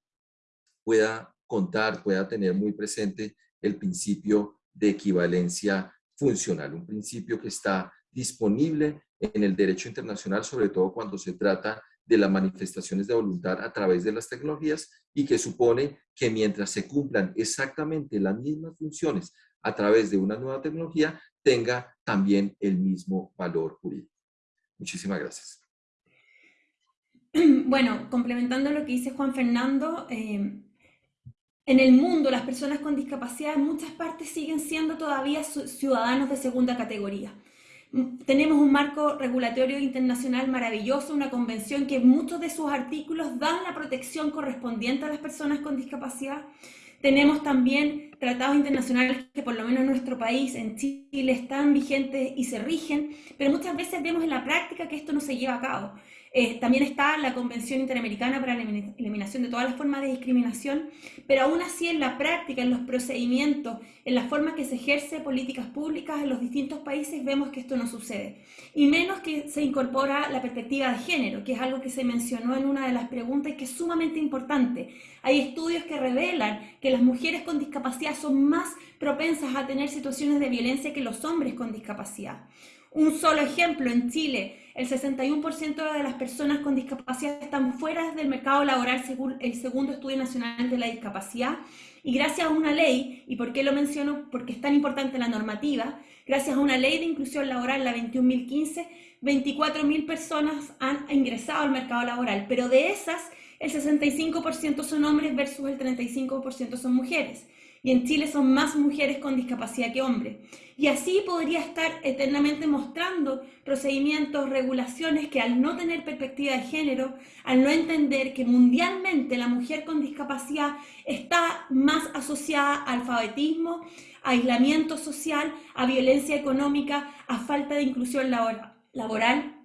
pueda contar, pueda tener muy presente el principio de equivalencia funcional, un principio que está disponible en el derecho internacional, sobre todo cuando se trata de las manifestaciones de voluntad a través de las tecnologías y que supone que mientras se cumplan exactamente las mismas funciones a través de una nueva tecnología, tenga también el mismo valor jurídico. Muchísimas gracias. Bueno, complementando lo que dice Juan Fernando, eh, en el mundo las personas con discapacidad en muchas partes siguen siendo todavía ciudadanos de segunda categoría. Mm, tenemos un marco regulatorio internacional maravilloso, una convención que muchos de sus artículos dan la protección correspondiente a las personas con discapacidad. Tenemos también tratados internacionales que por lo menos en nuestro país, en Chile, están vigentes y se rigen, pero muchas veces vemos en la práctica que esto no se lleva a cabo. Eh, también está la Convención Interamericana para la Eliminación de todas las formas de discriminación, pero aún así en la práctica, en los procedimientos, en las formas que se ejerce políticas públicas en los distintos países, vemos que esto no sucede. Y menos que se incorpora la perspectiva de género, que es algo que se mencionó en una de las preguntas y que es sumamente importante. Hay estudios que revelan que las mujeres con discapacidad son más propensas a tener situaciones de violencia que los hombres con discapacidad. Un solo ejemplo, en Chile, el 61% de las personas con discapacidad están fuera del mercado laboral según el segundo estudio nacional de la discapacidad. Y gracias a una ley, ¿y por qué lo menciono? Porque es tan importante la normativa, gracias a una ley de inclusión laboral, la 21.015, 24.000 personas han ingresado al mercado laboral, pero de esas el 65% son hombres versus el 35% son mujeres y en Chile son más mujeres con discapacidad que hombres. Y así podría estar eternamente mostrando procedimientos, regulaciones que al no tener perspectiva de género, al no entender que mundialmente la mujer con discapacidad está más asociada a alfabetismo, a aislamiento social, a violencia económica, a falta de inclusión laboral,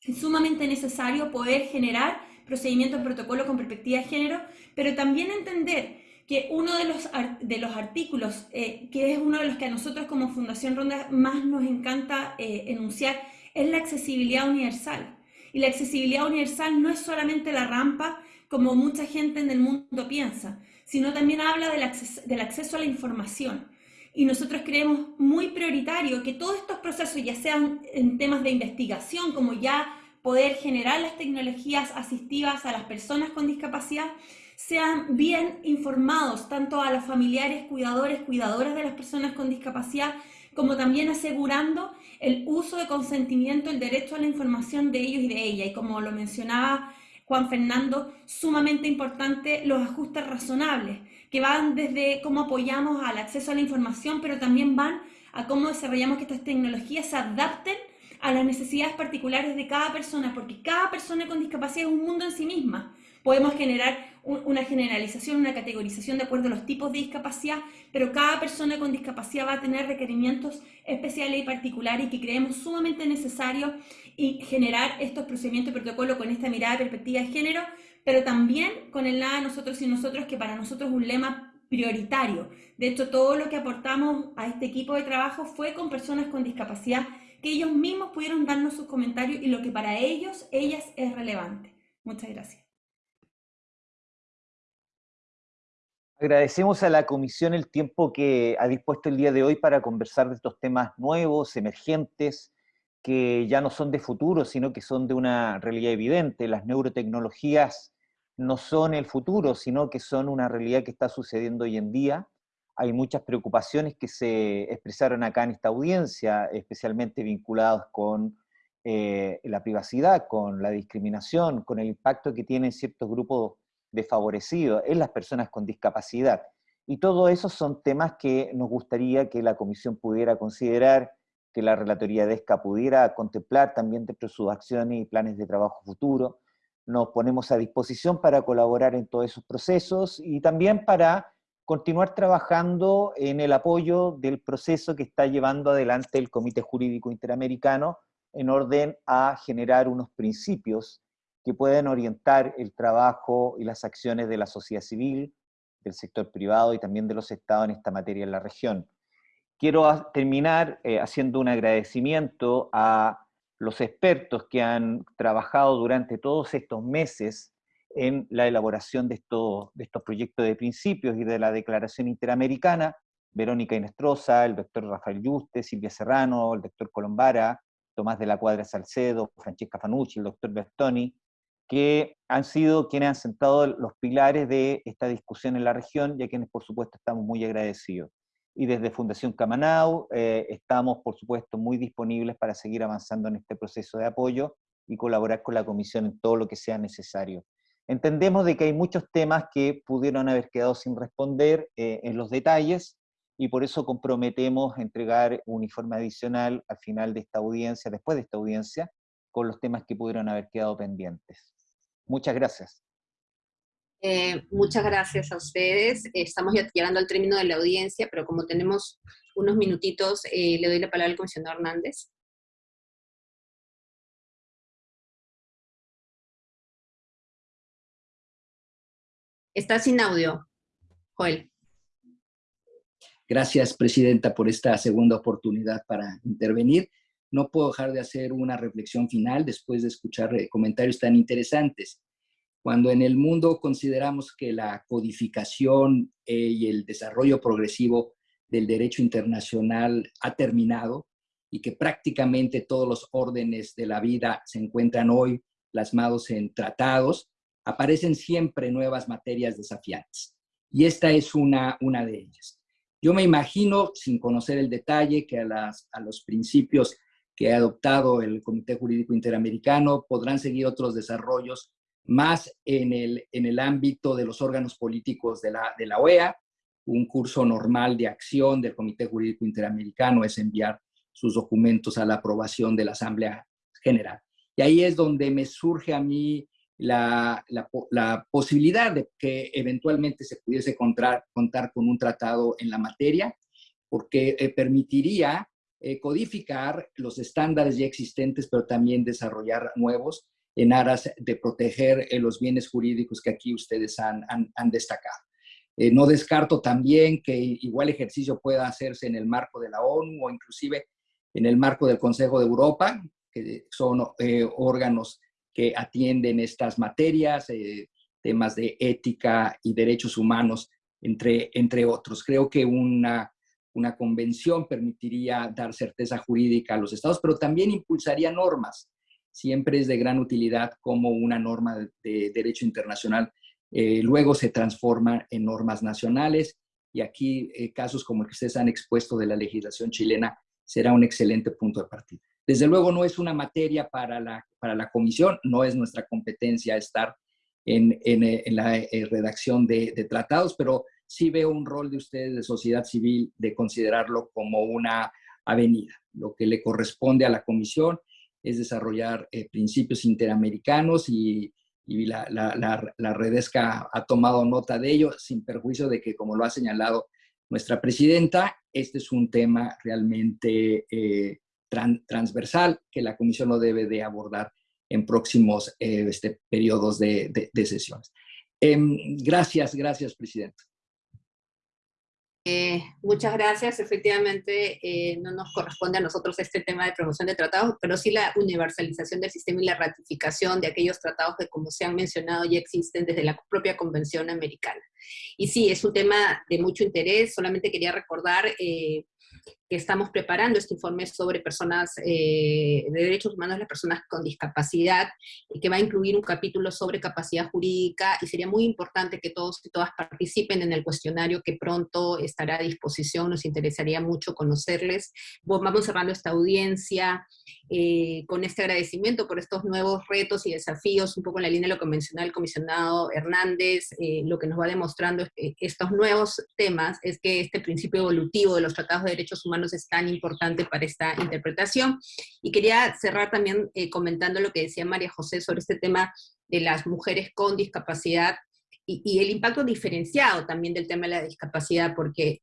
es sumamente necesario poder generar procedimientos, protocolo con perspectiva de género, pero también entender que uno de los, de los artículos, eh, que es uno de los que a nosotros como Fundación Ronda más nos encanta eh, enunciar, es la accesibilidad universal. Y la accesibilidad universal no es solamente la rampa, como mucha gente en el mundo piensa, sino también habla del, del acceso a la información. Y nosotros creemos muy prioritario que todos estos procesos, ya sean en temas de investigación, como ya poder generar las tecnologías asistivas a las personas con discapacidad, sean bien informados, tanto a los familiares, cuidadores, cuidadoras de las personas con discapacidad, como también asegurando el uso de consentimiento, el derecho a la información de ellos y de ella. Y como lo mencionaba Juan Fernando, sumamente importante los ajustes razonables, que van desde cómo apoyamos al acceso a la información, pero también van a cómo desarrollamos que estas tecnologías se adapten a las necesidades particulares de cada persona, porque cada persona con discapacidad es un mundo en sí misma. Podemos generar una generalización, una categorización de acuerdo a los tipos de discapacidad, pero cada persona con discapacidad va a tener requerimientos especiales y particulares y que creemos sumamente necesario y generar estos procedimientos de protocolo con esta mirada de perspectiva de género, pero también con el nada nosotros y nosotros, que para nosotros es un lema prioritario. De hecho, todo lo que aportamos a este equipo de trabajo fue con personas con discapacidad, que ellos mismos pudieron darnos sus comentarios y lo que para ellos, ellas es relevante. Muchas gracias. Agradecemos a la Comisión el tiempo que ha dispuesto el día de hoy para conversar de estos temas nuevos, emergentes, que ya no son de futuro, sino que son de una realidad evidente. Las neurotecnologías no son el futuro, sino que son una realidad que está sucediendo hoy en día. Hay muchas preocupaciones que se expresaron acá en esta audiencia, especialmente vinculadas con eh, la privacidad, con la discriminación, con el impacto que tienen ciertos grupos desfavorecidos en las personas con discapacidad. Y todo eso son temas que nos gustaría que la Comisión pudiera considerar, que la Relatoría de ESCA pudiera contemplar también dentro de sus acciones y planes de trabajo futuro. Nos ponemos a disposición para colaborar en todos esos procesos y también para continuar trabajando en el apoyo del proceso que está llevando adelante el Comité Jurídico Interamericano en orden a generar unos principios que pueden orientar el trabajo y las acciones de la sociedad civil, del sector privado y también de los estados en esta materia en la región. Quiero terminar eh, haciendo un agradecimiento a los expertos que han trabajado durante todos estos meses en la elaboración de estos, de estos proyectos de principios y de la Declaración Interamericana, Verónica Inestrosa, el doctor Rafael Yuste, Silvia Serrano, el doctor Colombara, Tomás de la Cuadra Salcedo, Francesca Fanucci, el doctor Bertoni, que han sido quienes han sentado los pilares de esta discusión en la región y a quienes por supuesto estamos muy agradecidos y desde Fundación Camanau eh, estamos, por supuesto, muy disponibles para seguir avanzando en este proceso de apoyo y colaborar con la Comisión en todo lo que sea necesario. Entendemos de que hay muchos temas que pudieron haber quedado sin responder eh, en los detalles, y por eso comprometemos entregar un informe adicional al final de esta audiencia, después de esta audiencia, con los temas que pudieron haber quedado pendientes. Muchas gracias. Eh, muchas gracias a ustedes. Estamos ya llegando al término de la audiencia, pero como tenemos unos minutitos, eh, le doy la palabra al comisionado Hernández. Está sin audio, Joel. Gracias, Presidenta, por esta segunda oportunidad para intervenir. No puedo dejar de hacer una reflexión final después de escuchar eh, comentarios tan interesantes. Cuando en el mundo consideramos que la codificación eh, y el desarrollo progresivo del derecho internacional ha terminado y que prácticamente todos los órdenes de la vida se encuentran hoy plasmados en tratados, aparecen siempre nuevas materias desafiantes. Y esta es una, una de ellas. Yo me imagino, sin conocer el detalle, que a, las, a los principios que ha adoptado el Comité Jurídico Interamericano podrán seguir otros desarrollos más en el, en el ámbito de los órganos políticos de la, de la OEA. Un curso normal de acción del Comité Jurídico Interamericano es enviar sus documentos a la aprobación de la Asamblea General. Y ahí es donde me surge a mí la, la, posibilidad de que eventualmente se pudiese contar, contar con un tratado en la materia, porque eh, permitiría eh, codificar los estándares ya existentes, pero también desarrollar nuevos en aras de proteger eh, los bienes jurídicos que aquí ustedes han, destacado. Eh, no descarto también que igual ejercicio pueda hacerse en el marco de la ONU o inclusive en el marco del Consejo de Europa, que son órganos que atienden estas materias, temas de ética y derechos humanos, entre, entre otros. Creo que una, una convención permitiría dar certeza jurídica a los estados, pero también impulsaría normas siempre es de gran utilidad como una norma de, derecho internacional eh, luego se transforma en normas nacionales y aquí eh, casos como el que ustedes han expuesto de la legislación chilena será un excelente punto de partida. Desde luego no es una materia para la, para la comisión, no es nuestra competencia estar en, en, eh, la redacción de, de, tratados, pero sí veo un rol de ustedes de sociedad civil de considerarlo como una avenida. Lo que le corresponde a la comisión es desarrollar eh, principios interamericanos y, la, la, Redesca ha tomado nota de ello, sin perjuicio de que, como lo ha señalado nuestra presidenta, este es un tema realmente eh, transversal que la Comisión lo debe de abordar en próximos eh, este, periodos de, de sesiones. Em, gracias, gracias, Presidenta. Eh, muchas gracias. Efectivamente, eh, no nos corresponde a nosotros este tema de promoción de tratados, pero sí la universalización del sistema y la ratificación de aquellos tratados que, como se han mencionado, ya existen desde la propia Convención Americana. Y sí, es un tema de mucho interés. Solamente quería recordar eh, que estamos preparando este informe sobre personas, eh, de derechos humanos las personas con discapacidad, y que va a incluir un capítulo sobre capacidad jurídica, y sería muy importante que todos y todas participen en el cuestionario que pronto estará a disposición, nos interesaría mucho conocerles. Vamos cerrando esta audiencia eh, con este agradecimiento por estos nuevos retos y desafíos, un poco en la línea de lo que mencionaba el comisionado Hernández, eh, lo que nos va demostrando es que estos nuevos temas es que este principio evolutivo de los tratados de derechos humanos es tan importante para esta interpretación. Y quería cerrar también eh, comentando lo que decía María José sobre este tema de las mujeres con discapacidad y, y el impacto diferenciado también del tema de la discapacidad, porque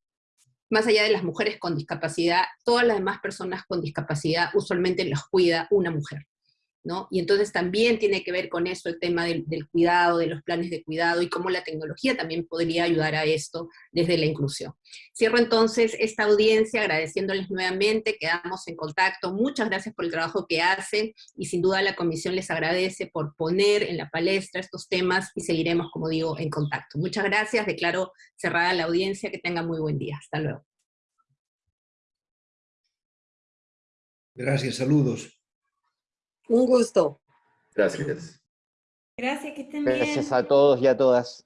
más allá de las mujeres con discapacidad, todas las demás personas con discapacidad usualmente las cuida una mujer. ¿No? Y entonces también tiene que ver con eso el tema del, del, cuidado, de los planes de cuidado y cómo la tecnología también podría ayudar a esto desde la inclusión. Cierro entonces esta audiencia agradeciéndoles nuevamente, quedamos en contacto, muchas gracias por el trabajo que hacen y sin duda la comisión les agradece por poner en la palestra estos temas y seguiremos, como digo, en contacto. Muchas gracias, declaro cerrada la audiencia, que tengan muy buen día. Hasta luego. Gracias, saludos. Un gusto. Gracias. Gracias, que estén bien. Gracias a todos y a todas.